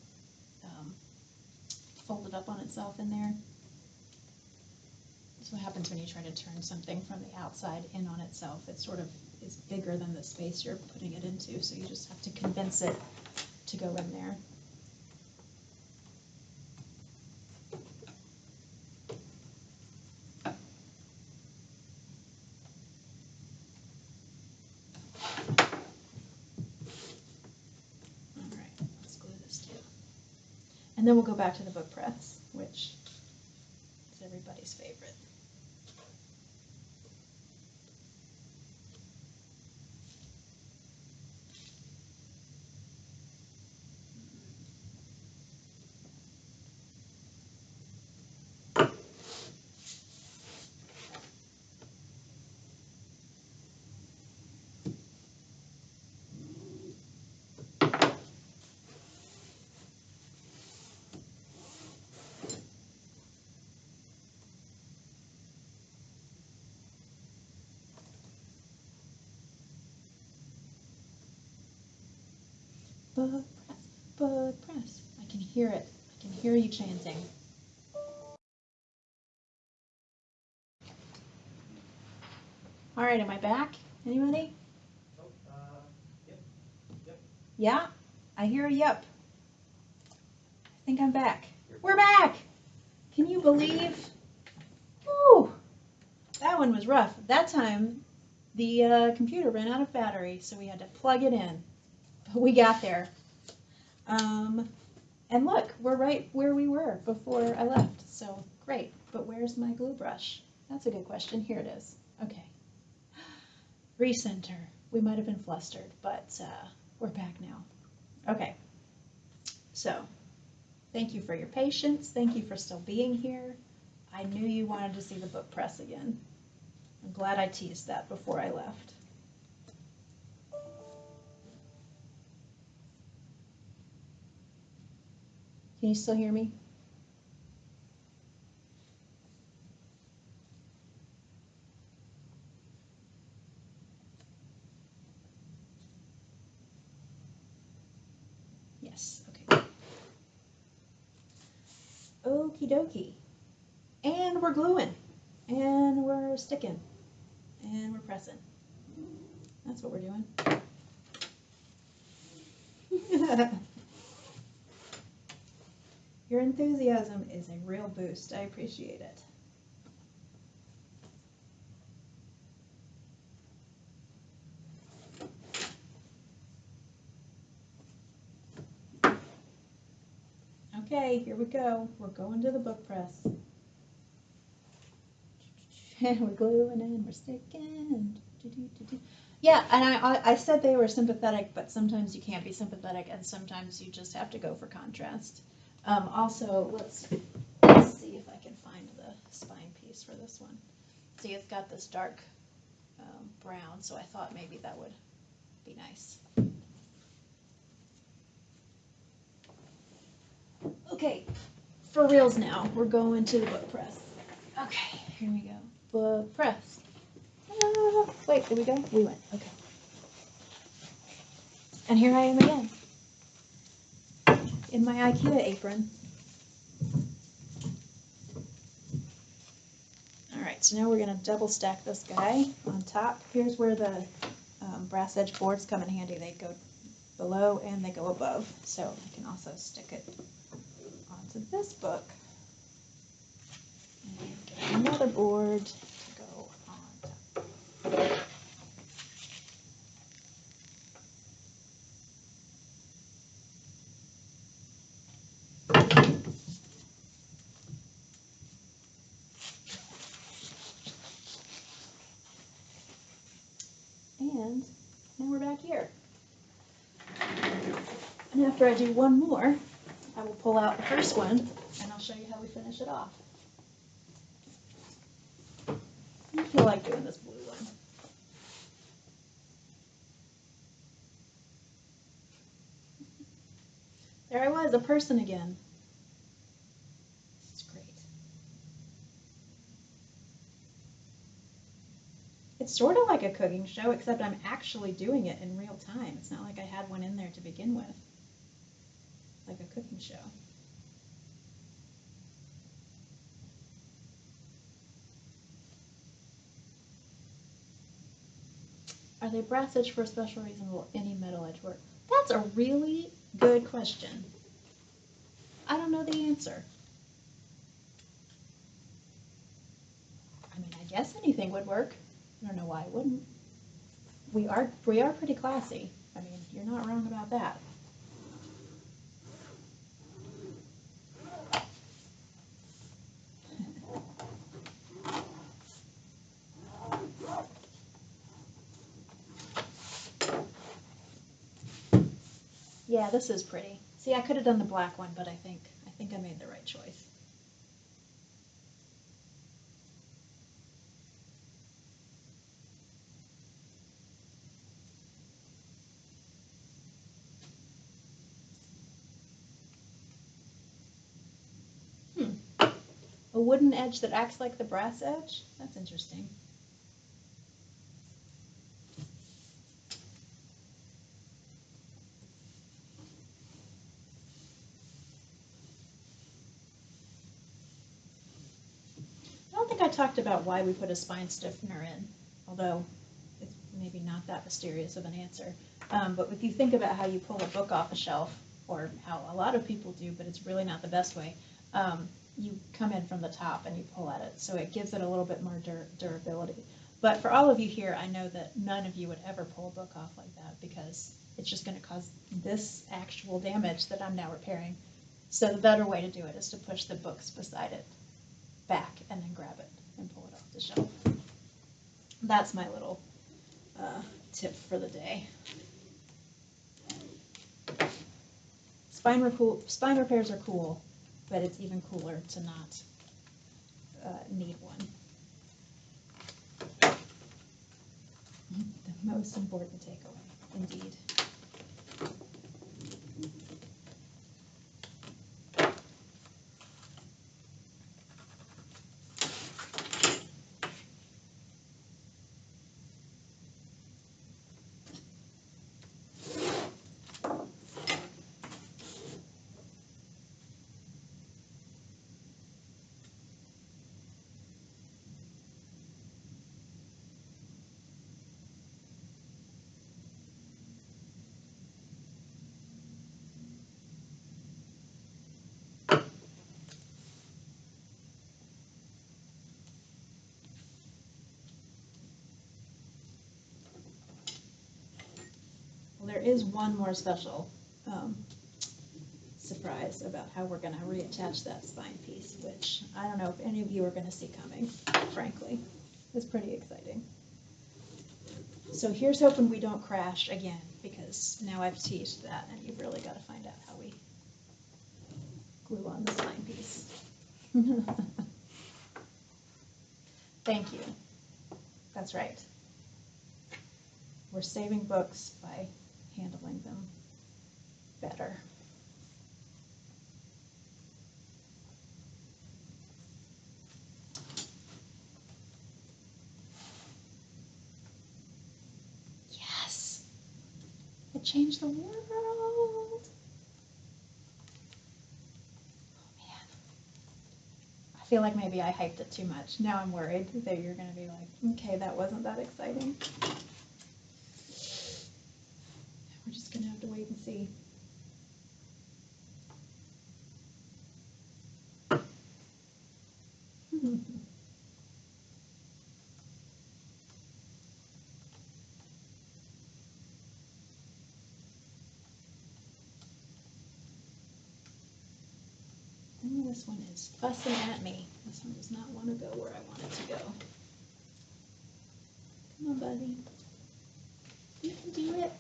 um, folded up on itself in there. That's what happens when you try to turn something from the outside in on itself. It sort of is bigger than the space you're putting it into, so you just have to convince it to go in there. All right, let's glue this too. And then we'll go back to the book press, which is everybody's favorite. Book press, book press. I can hear it. I can hear you chanting. All right, am I back? Anybody? Oh, uh, yep, yep. Yeah, I hear a yep. I think I'm back. We're back. Can you believe? Woo! That one was rough. That time, the uh, computer ran out of battery, so we had to plug it in. But we got there. Um, and look, we're right where we were before I left. So great. But where's my glue brush? That's a good question. Here it is. Okay. Recenter. We might have been flustered, but uh, we're back now. Okay. So, thank you for your patience. Thank you for still being here. I knew you wanted to see the book press again. I'm glad I teased that before I left. Can you still hear me? Yes, okay. Okie dokie. And we're gluing. And we're sticking. And we're pressing. That's what we're doing. Your enthusiasm is a real boost. I appreciate it. Okay, here we go. We're going to the book press. And we're gluing and we're sticking. Yeah, and I I said they were sympathetic, but sometimes you can't be sympathetic, and sometimes you just have to go for contrast. Um, also, let's, let's see if I can find the spine piece for this one. See, it's got this dark um, brown, so I thought maybe that would be nice. Okay, for reals now, we're going to the book press. Okay, here we go. Book press. Ah, wait, did we go? We went. Okay. And here I am again. In my IKEA apron. All right, so now we're gonna double stack this guy on top. Here's where the um, brass edge boards come in handy. They go below and they go above. So I can also stick it onto this book. And get another board to go on top. And now we're back here. And after I do one more, I will pull out the first one and I'll show you how we finish it off. I feel like doing this blue one. There I was, a person again. This is great. It's sort of like a cooking show, except I'm actually doing it in real time. It's not like I had one in there to begin with. Like a cooking show. Are they brass edge for a special reason? Will any metal edge work? That's a really good question. I don't know the answer. I mean, I guess anything would work. I don't know why it wouldn't. We are we are pretty classy. I mean, you're not wrong about that. Yeah, this is pretty. See, I could have done the black one, but I think I think I made the right choice. Hmm. A wooden edge that acts like the brass edge? That's interesting. Talked about why we put a spine stiffener in, although it's maybe not that mysterious of an answer. Um, but if you think about how you pull a book off a shelf, or how a lot of people do, but it's really not the best way, um, you come in from the top and you pull at it, so it gives it a little bit more dur- durability. But for all of you here, I know that none of you would ever pull a book off like that because it's just going to cause this actual damage that I'm now repairing. So the better way to do it is to push the books beside it back and then grab it and pull it off the shelf. That's my little uh, tip for the day. Spine, spine repairs are cool, but it's even cooler to not uh, need one. The most important takeaway, indeed. There is one more special um, surprise about how we're going to reattach that spine piece, which I don't know if any of you are going to see coming, frankly. It's pretty exciting. So here's hoping we don't crash again, because now I've teased that, and you've really got to find out how we glue on the spine piece. Thank you. That's right. We're saving books by handling them better. Yes, I changed the world. Oh man, I feel like maybe I hyped it too much. Now I'm worried that you're going to be like, okay, that wasn't that exciting. Going to have to wait and see. This one is fussing at me. This one does not want to go where I want it to go. Come on, buddy. You can do it.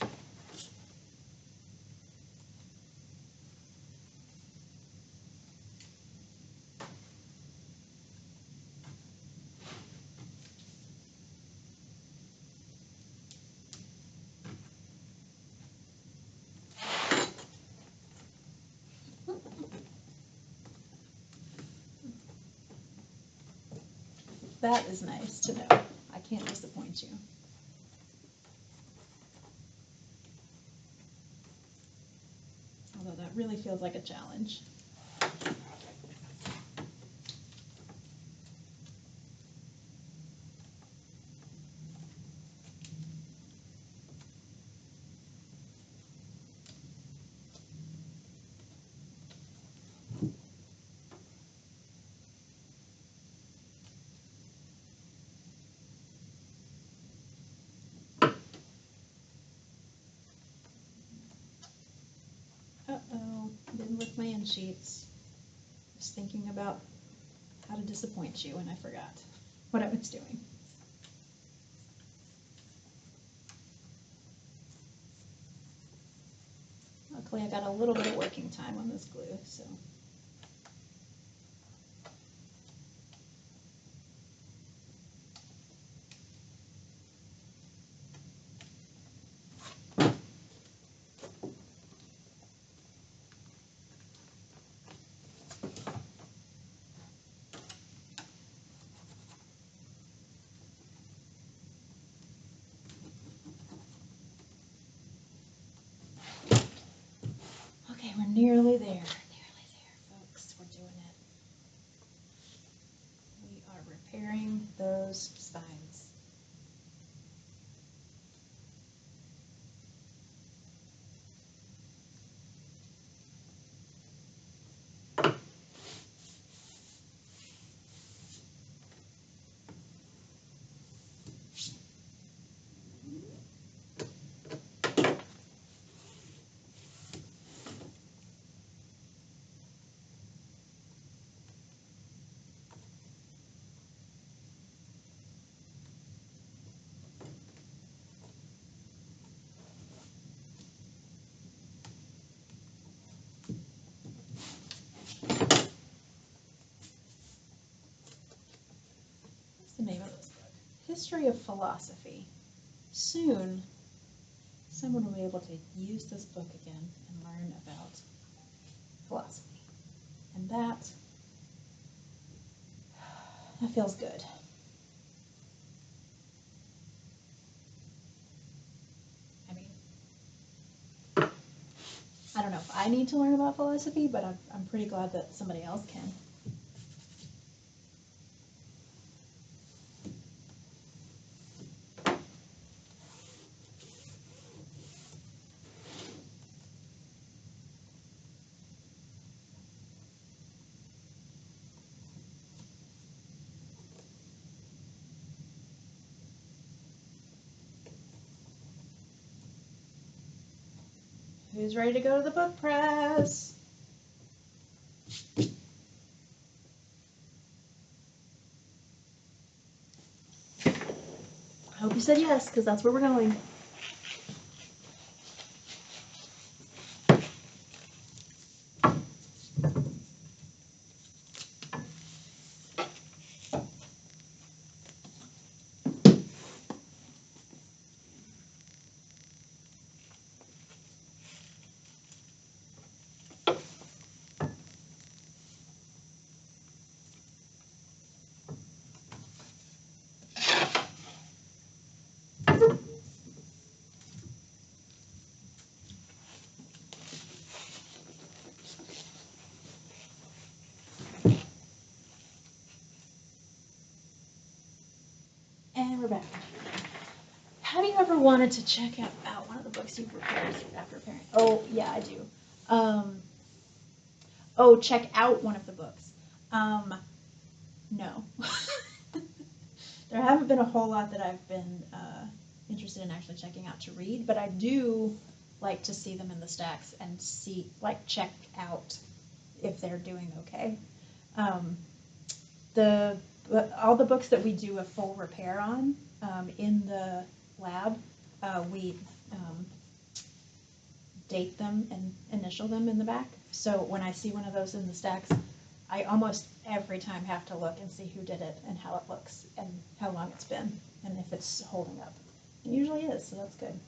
That is nice to know. I can't disappoint you. Although that really feels like a challenge. Uh-oh, sheets. Was thinking about how to disappoint you and I forgot what I was doing. Luckily, I got a little bit of working time on this glue, so. Nearly there, folks. We're doing it. We are repairing those spines. What's the name of this book? History of Philosophy. Soon, someone will be able to use this book again and learn about philosophy. And that, that feels good. I mean, I don't know if I need to learn about philosophy, but I'm, I'm pretty glad that somebody else can. Who's ready to go to the book press? I hope you said yes, because that's where we're going. Have you ever wanted to check out, out one of the books you've prepared after preparing? Oh, yeah, I do. Um, oh, check out one of the books. Um, no. there haven't been a whole lot that I've been uh, interested in actually checking out to read, but I do like to see them in the stacks and see, like, check out if they're doing okay. Um, the all the books that we do a full repair on um, in the lab, uh, we um, date them and initial them in the back. So when I see one of those in the stacks, I almost every time have to look and see who did it and how it looks and how long it's been and if it's holding up. It usually is, so that's good.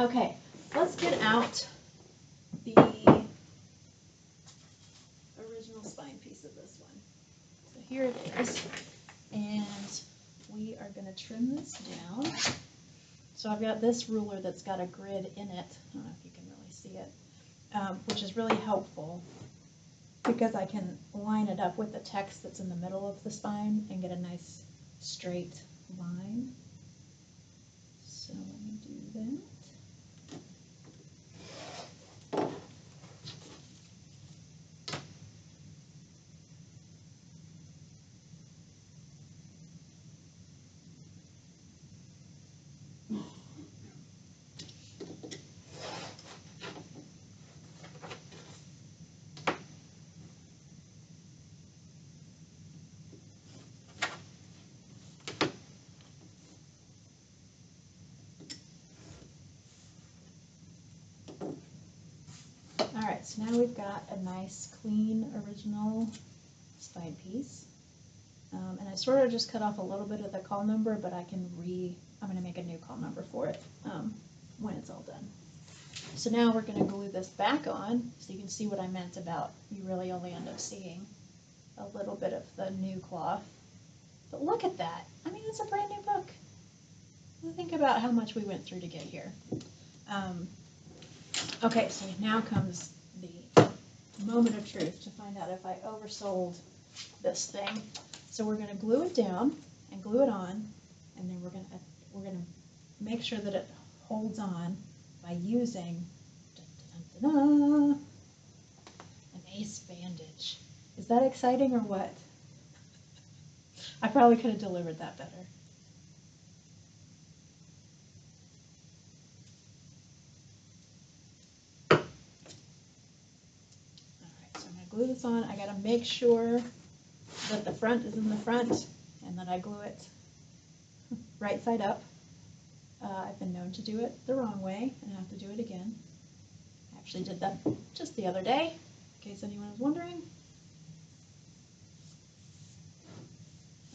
Okay, let's get out the original spine piece of this one. So here it is, and we are gonna trim this down. So I've got this ruler that's got a grid in it, I don't know if you can really see it, um, which is really helpful because I can line it up with the text that's in the middle of the spine and get a nice straight line. So let me do that. All right, so now we've got a nice, clean, original spine piece. Um, and I sort of just cut off a little bit of the call number, but I can re, I'm gonna make a new call number for it, um, when it's all done. So now we're gonna glue this back on, so you can see what I meant about you really only end up seeing a little bit of the new cloth. But look at that, I mean, it's a brand new book. Think about how much we went through to get here. Um, Okay, so now comes moment of truth to find out if I oversold this thing. So we're gonna glue it down and glue it on, and then we're gonna, we're gonna make sure that it holds on by using dun, dun, dun, an ace bandage. Is that exciting or what? I probably could have delivered that better. Alright, so I'm gonna glue this on. I gotta make sure that the front is in the front and that I glue it right side up. Uh, I've been known to do it the wrong way and I have to do it again. I actually did that just the other day, in case anyone was wondering.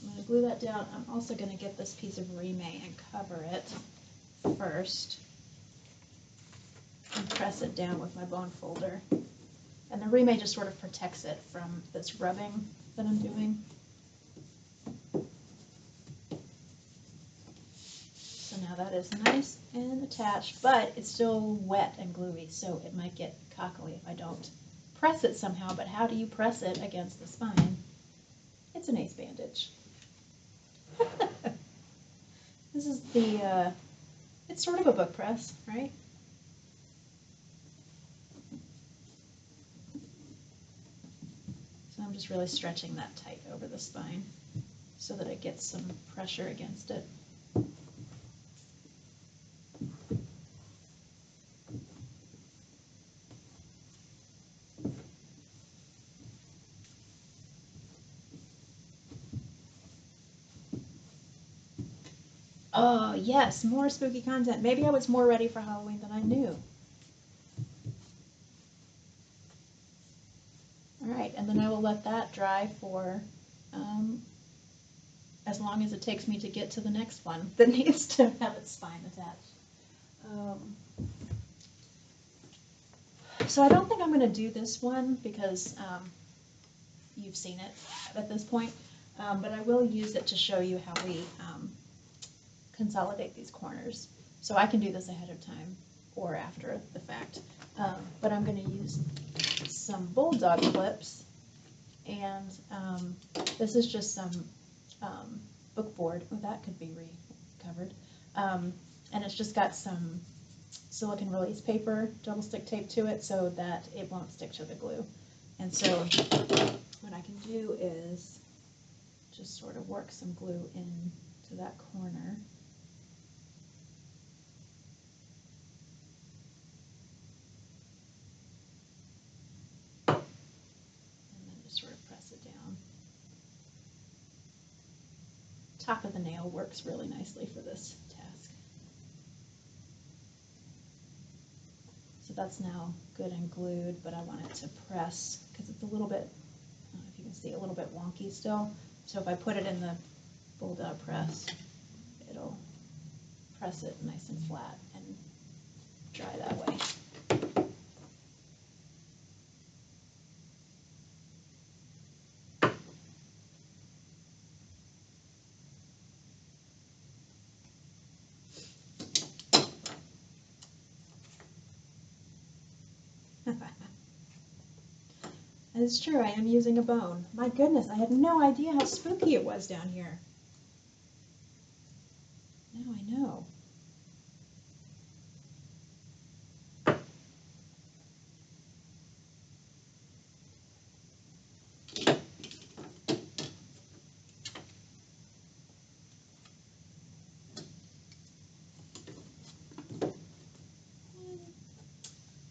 I'm gonna glue that down. I'm also gonna get this piece of Reemay and cover it first and press it down with my bone folder. And the Reemay just sort of protects it from this rubbing that I'm doing. So now that is nice and attached, but it's still wet and gluey, so it might get cockly if I don't press it somehow, but how do you press it against the spine? It's an ace bandage. this is the, uh, it's sort of a book press, right? I'm just really stretching that tight over the spine so that it gets some pressure against it. Oh, yes, more spooky content. Maybe I was more ready for Halloween than I knew. All right, and then I will let that dry for um, as long as it takes me to get to the next one that needs to have its spine attached. Um, so I don't think I'm going to do this one because um, you've seen it at this point, um, but I will use it to show you how we um, consolidate these corners. So I can do this ahead of time or after the fact, um, but I'm going to use some bulldog clips and um, this is just some um, book board. Oh, that could be recovered. Um, and it's just got some silicon release paper, double stick tape to it so that it won't stick to the glue. And so what I can do is just sort of work some glue into that corner. And then just sort of press it down. Top of the nail works really nicely for this task. So that's now good and glued, but I want it to press because it's a little bit, if you can see, a little bit wonky still. So if I put it in the bulldog press, it'll press it nice and flat and dry that way. It's true, I am using a bone. My goodness, I had no idea how spooky it was down here. Now I know.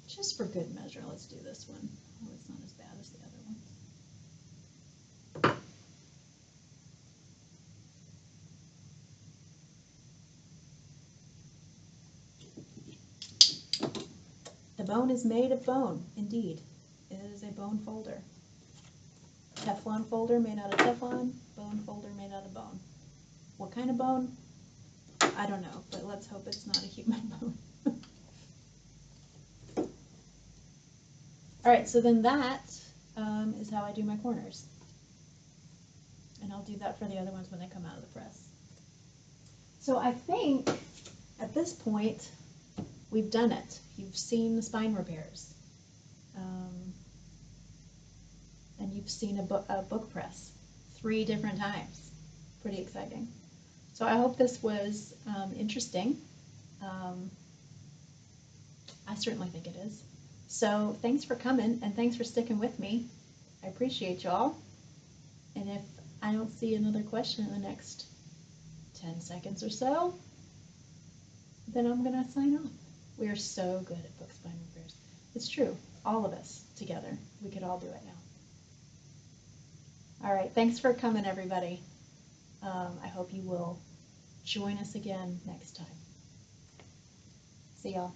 Just measure, let's do this one. Oh, it's not as bad as the other ones. The bone is made of bone, indeed. It is a bone folder. Teflon folder made out of Teflon, bone folder made out of bone. What kind of bone? I don't know, but let's hope it's not a human bone. All right, so then that um, is how I do my corners. And I'll do that for the other ones when they come out of the press. So I think at this point, we've done it. You've seen the spine repairs. Um, and you've seen a, book a book press three different times. Pretty exciting. So I hope this was um, interesting. Um, I certainly think it is. So thanks for coming and thanks for sticking with me. I appreciate y'all. And if I don't see another question in the next 10 seconds or so, then I'm going to sign off. We are so good at book spine repairs. It's true. All of us together. We could all do it now. All right. Thanks for coming, everybody. Um, I hope you will join us again next time. See y'all.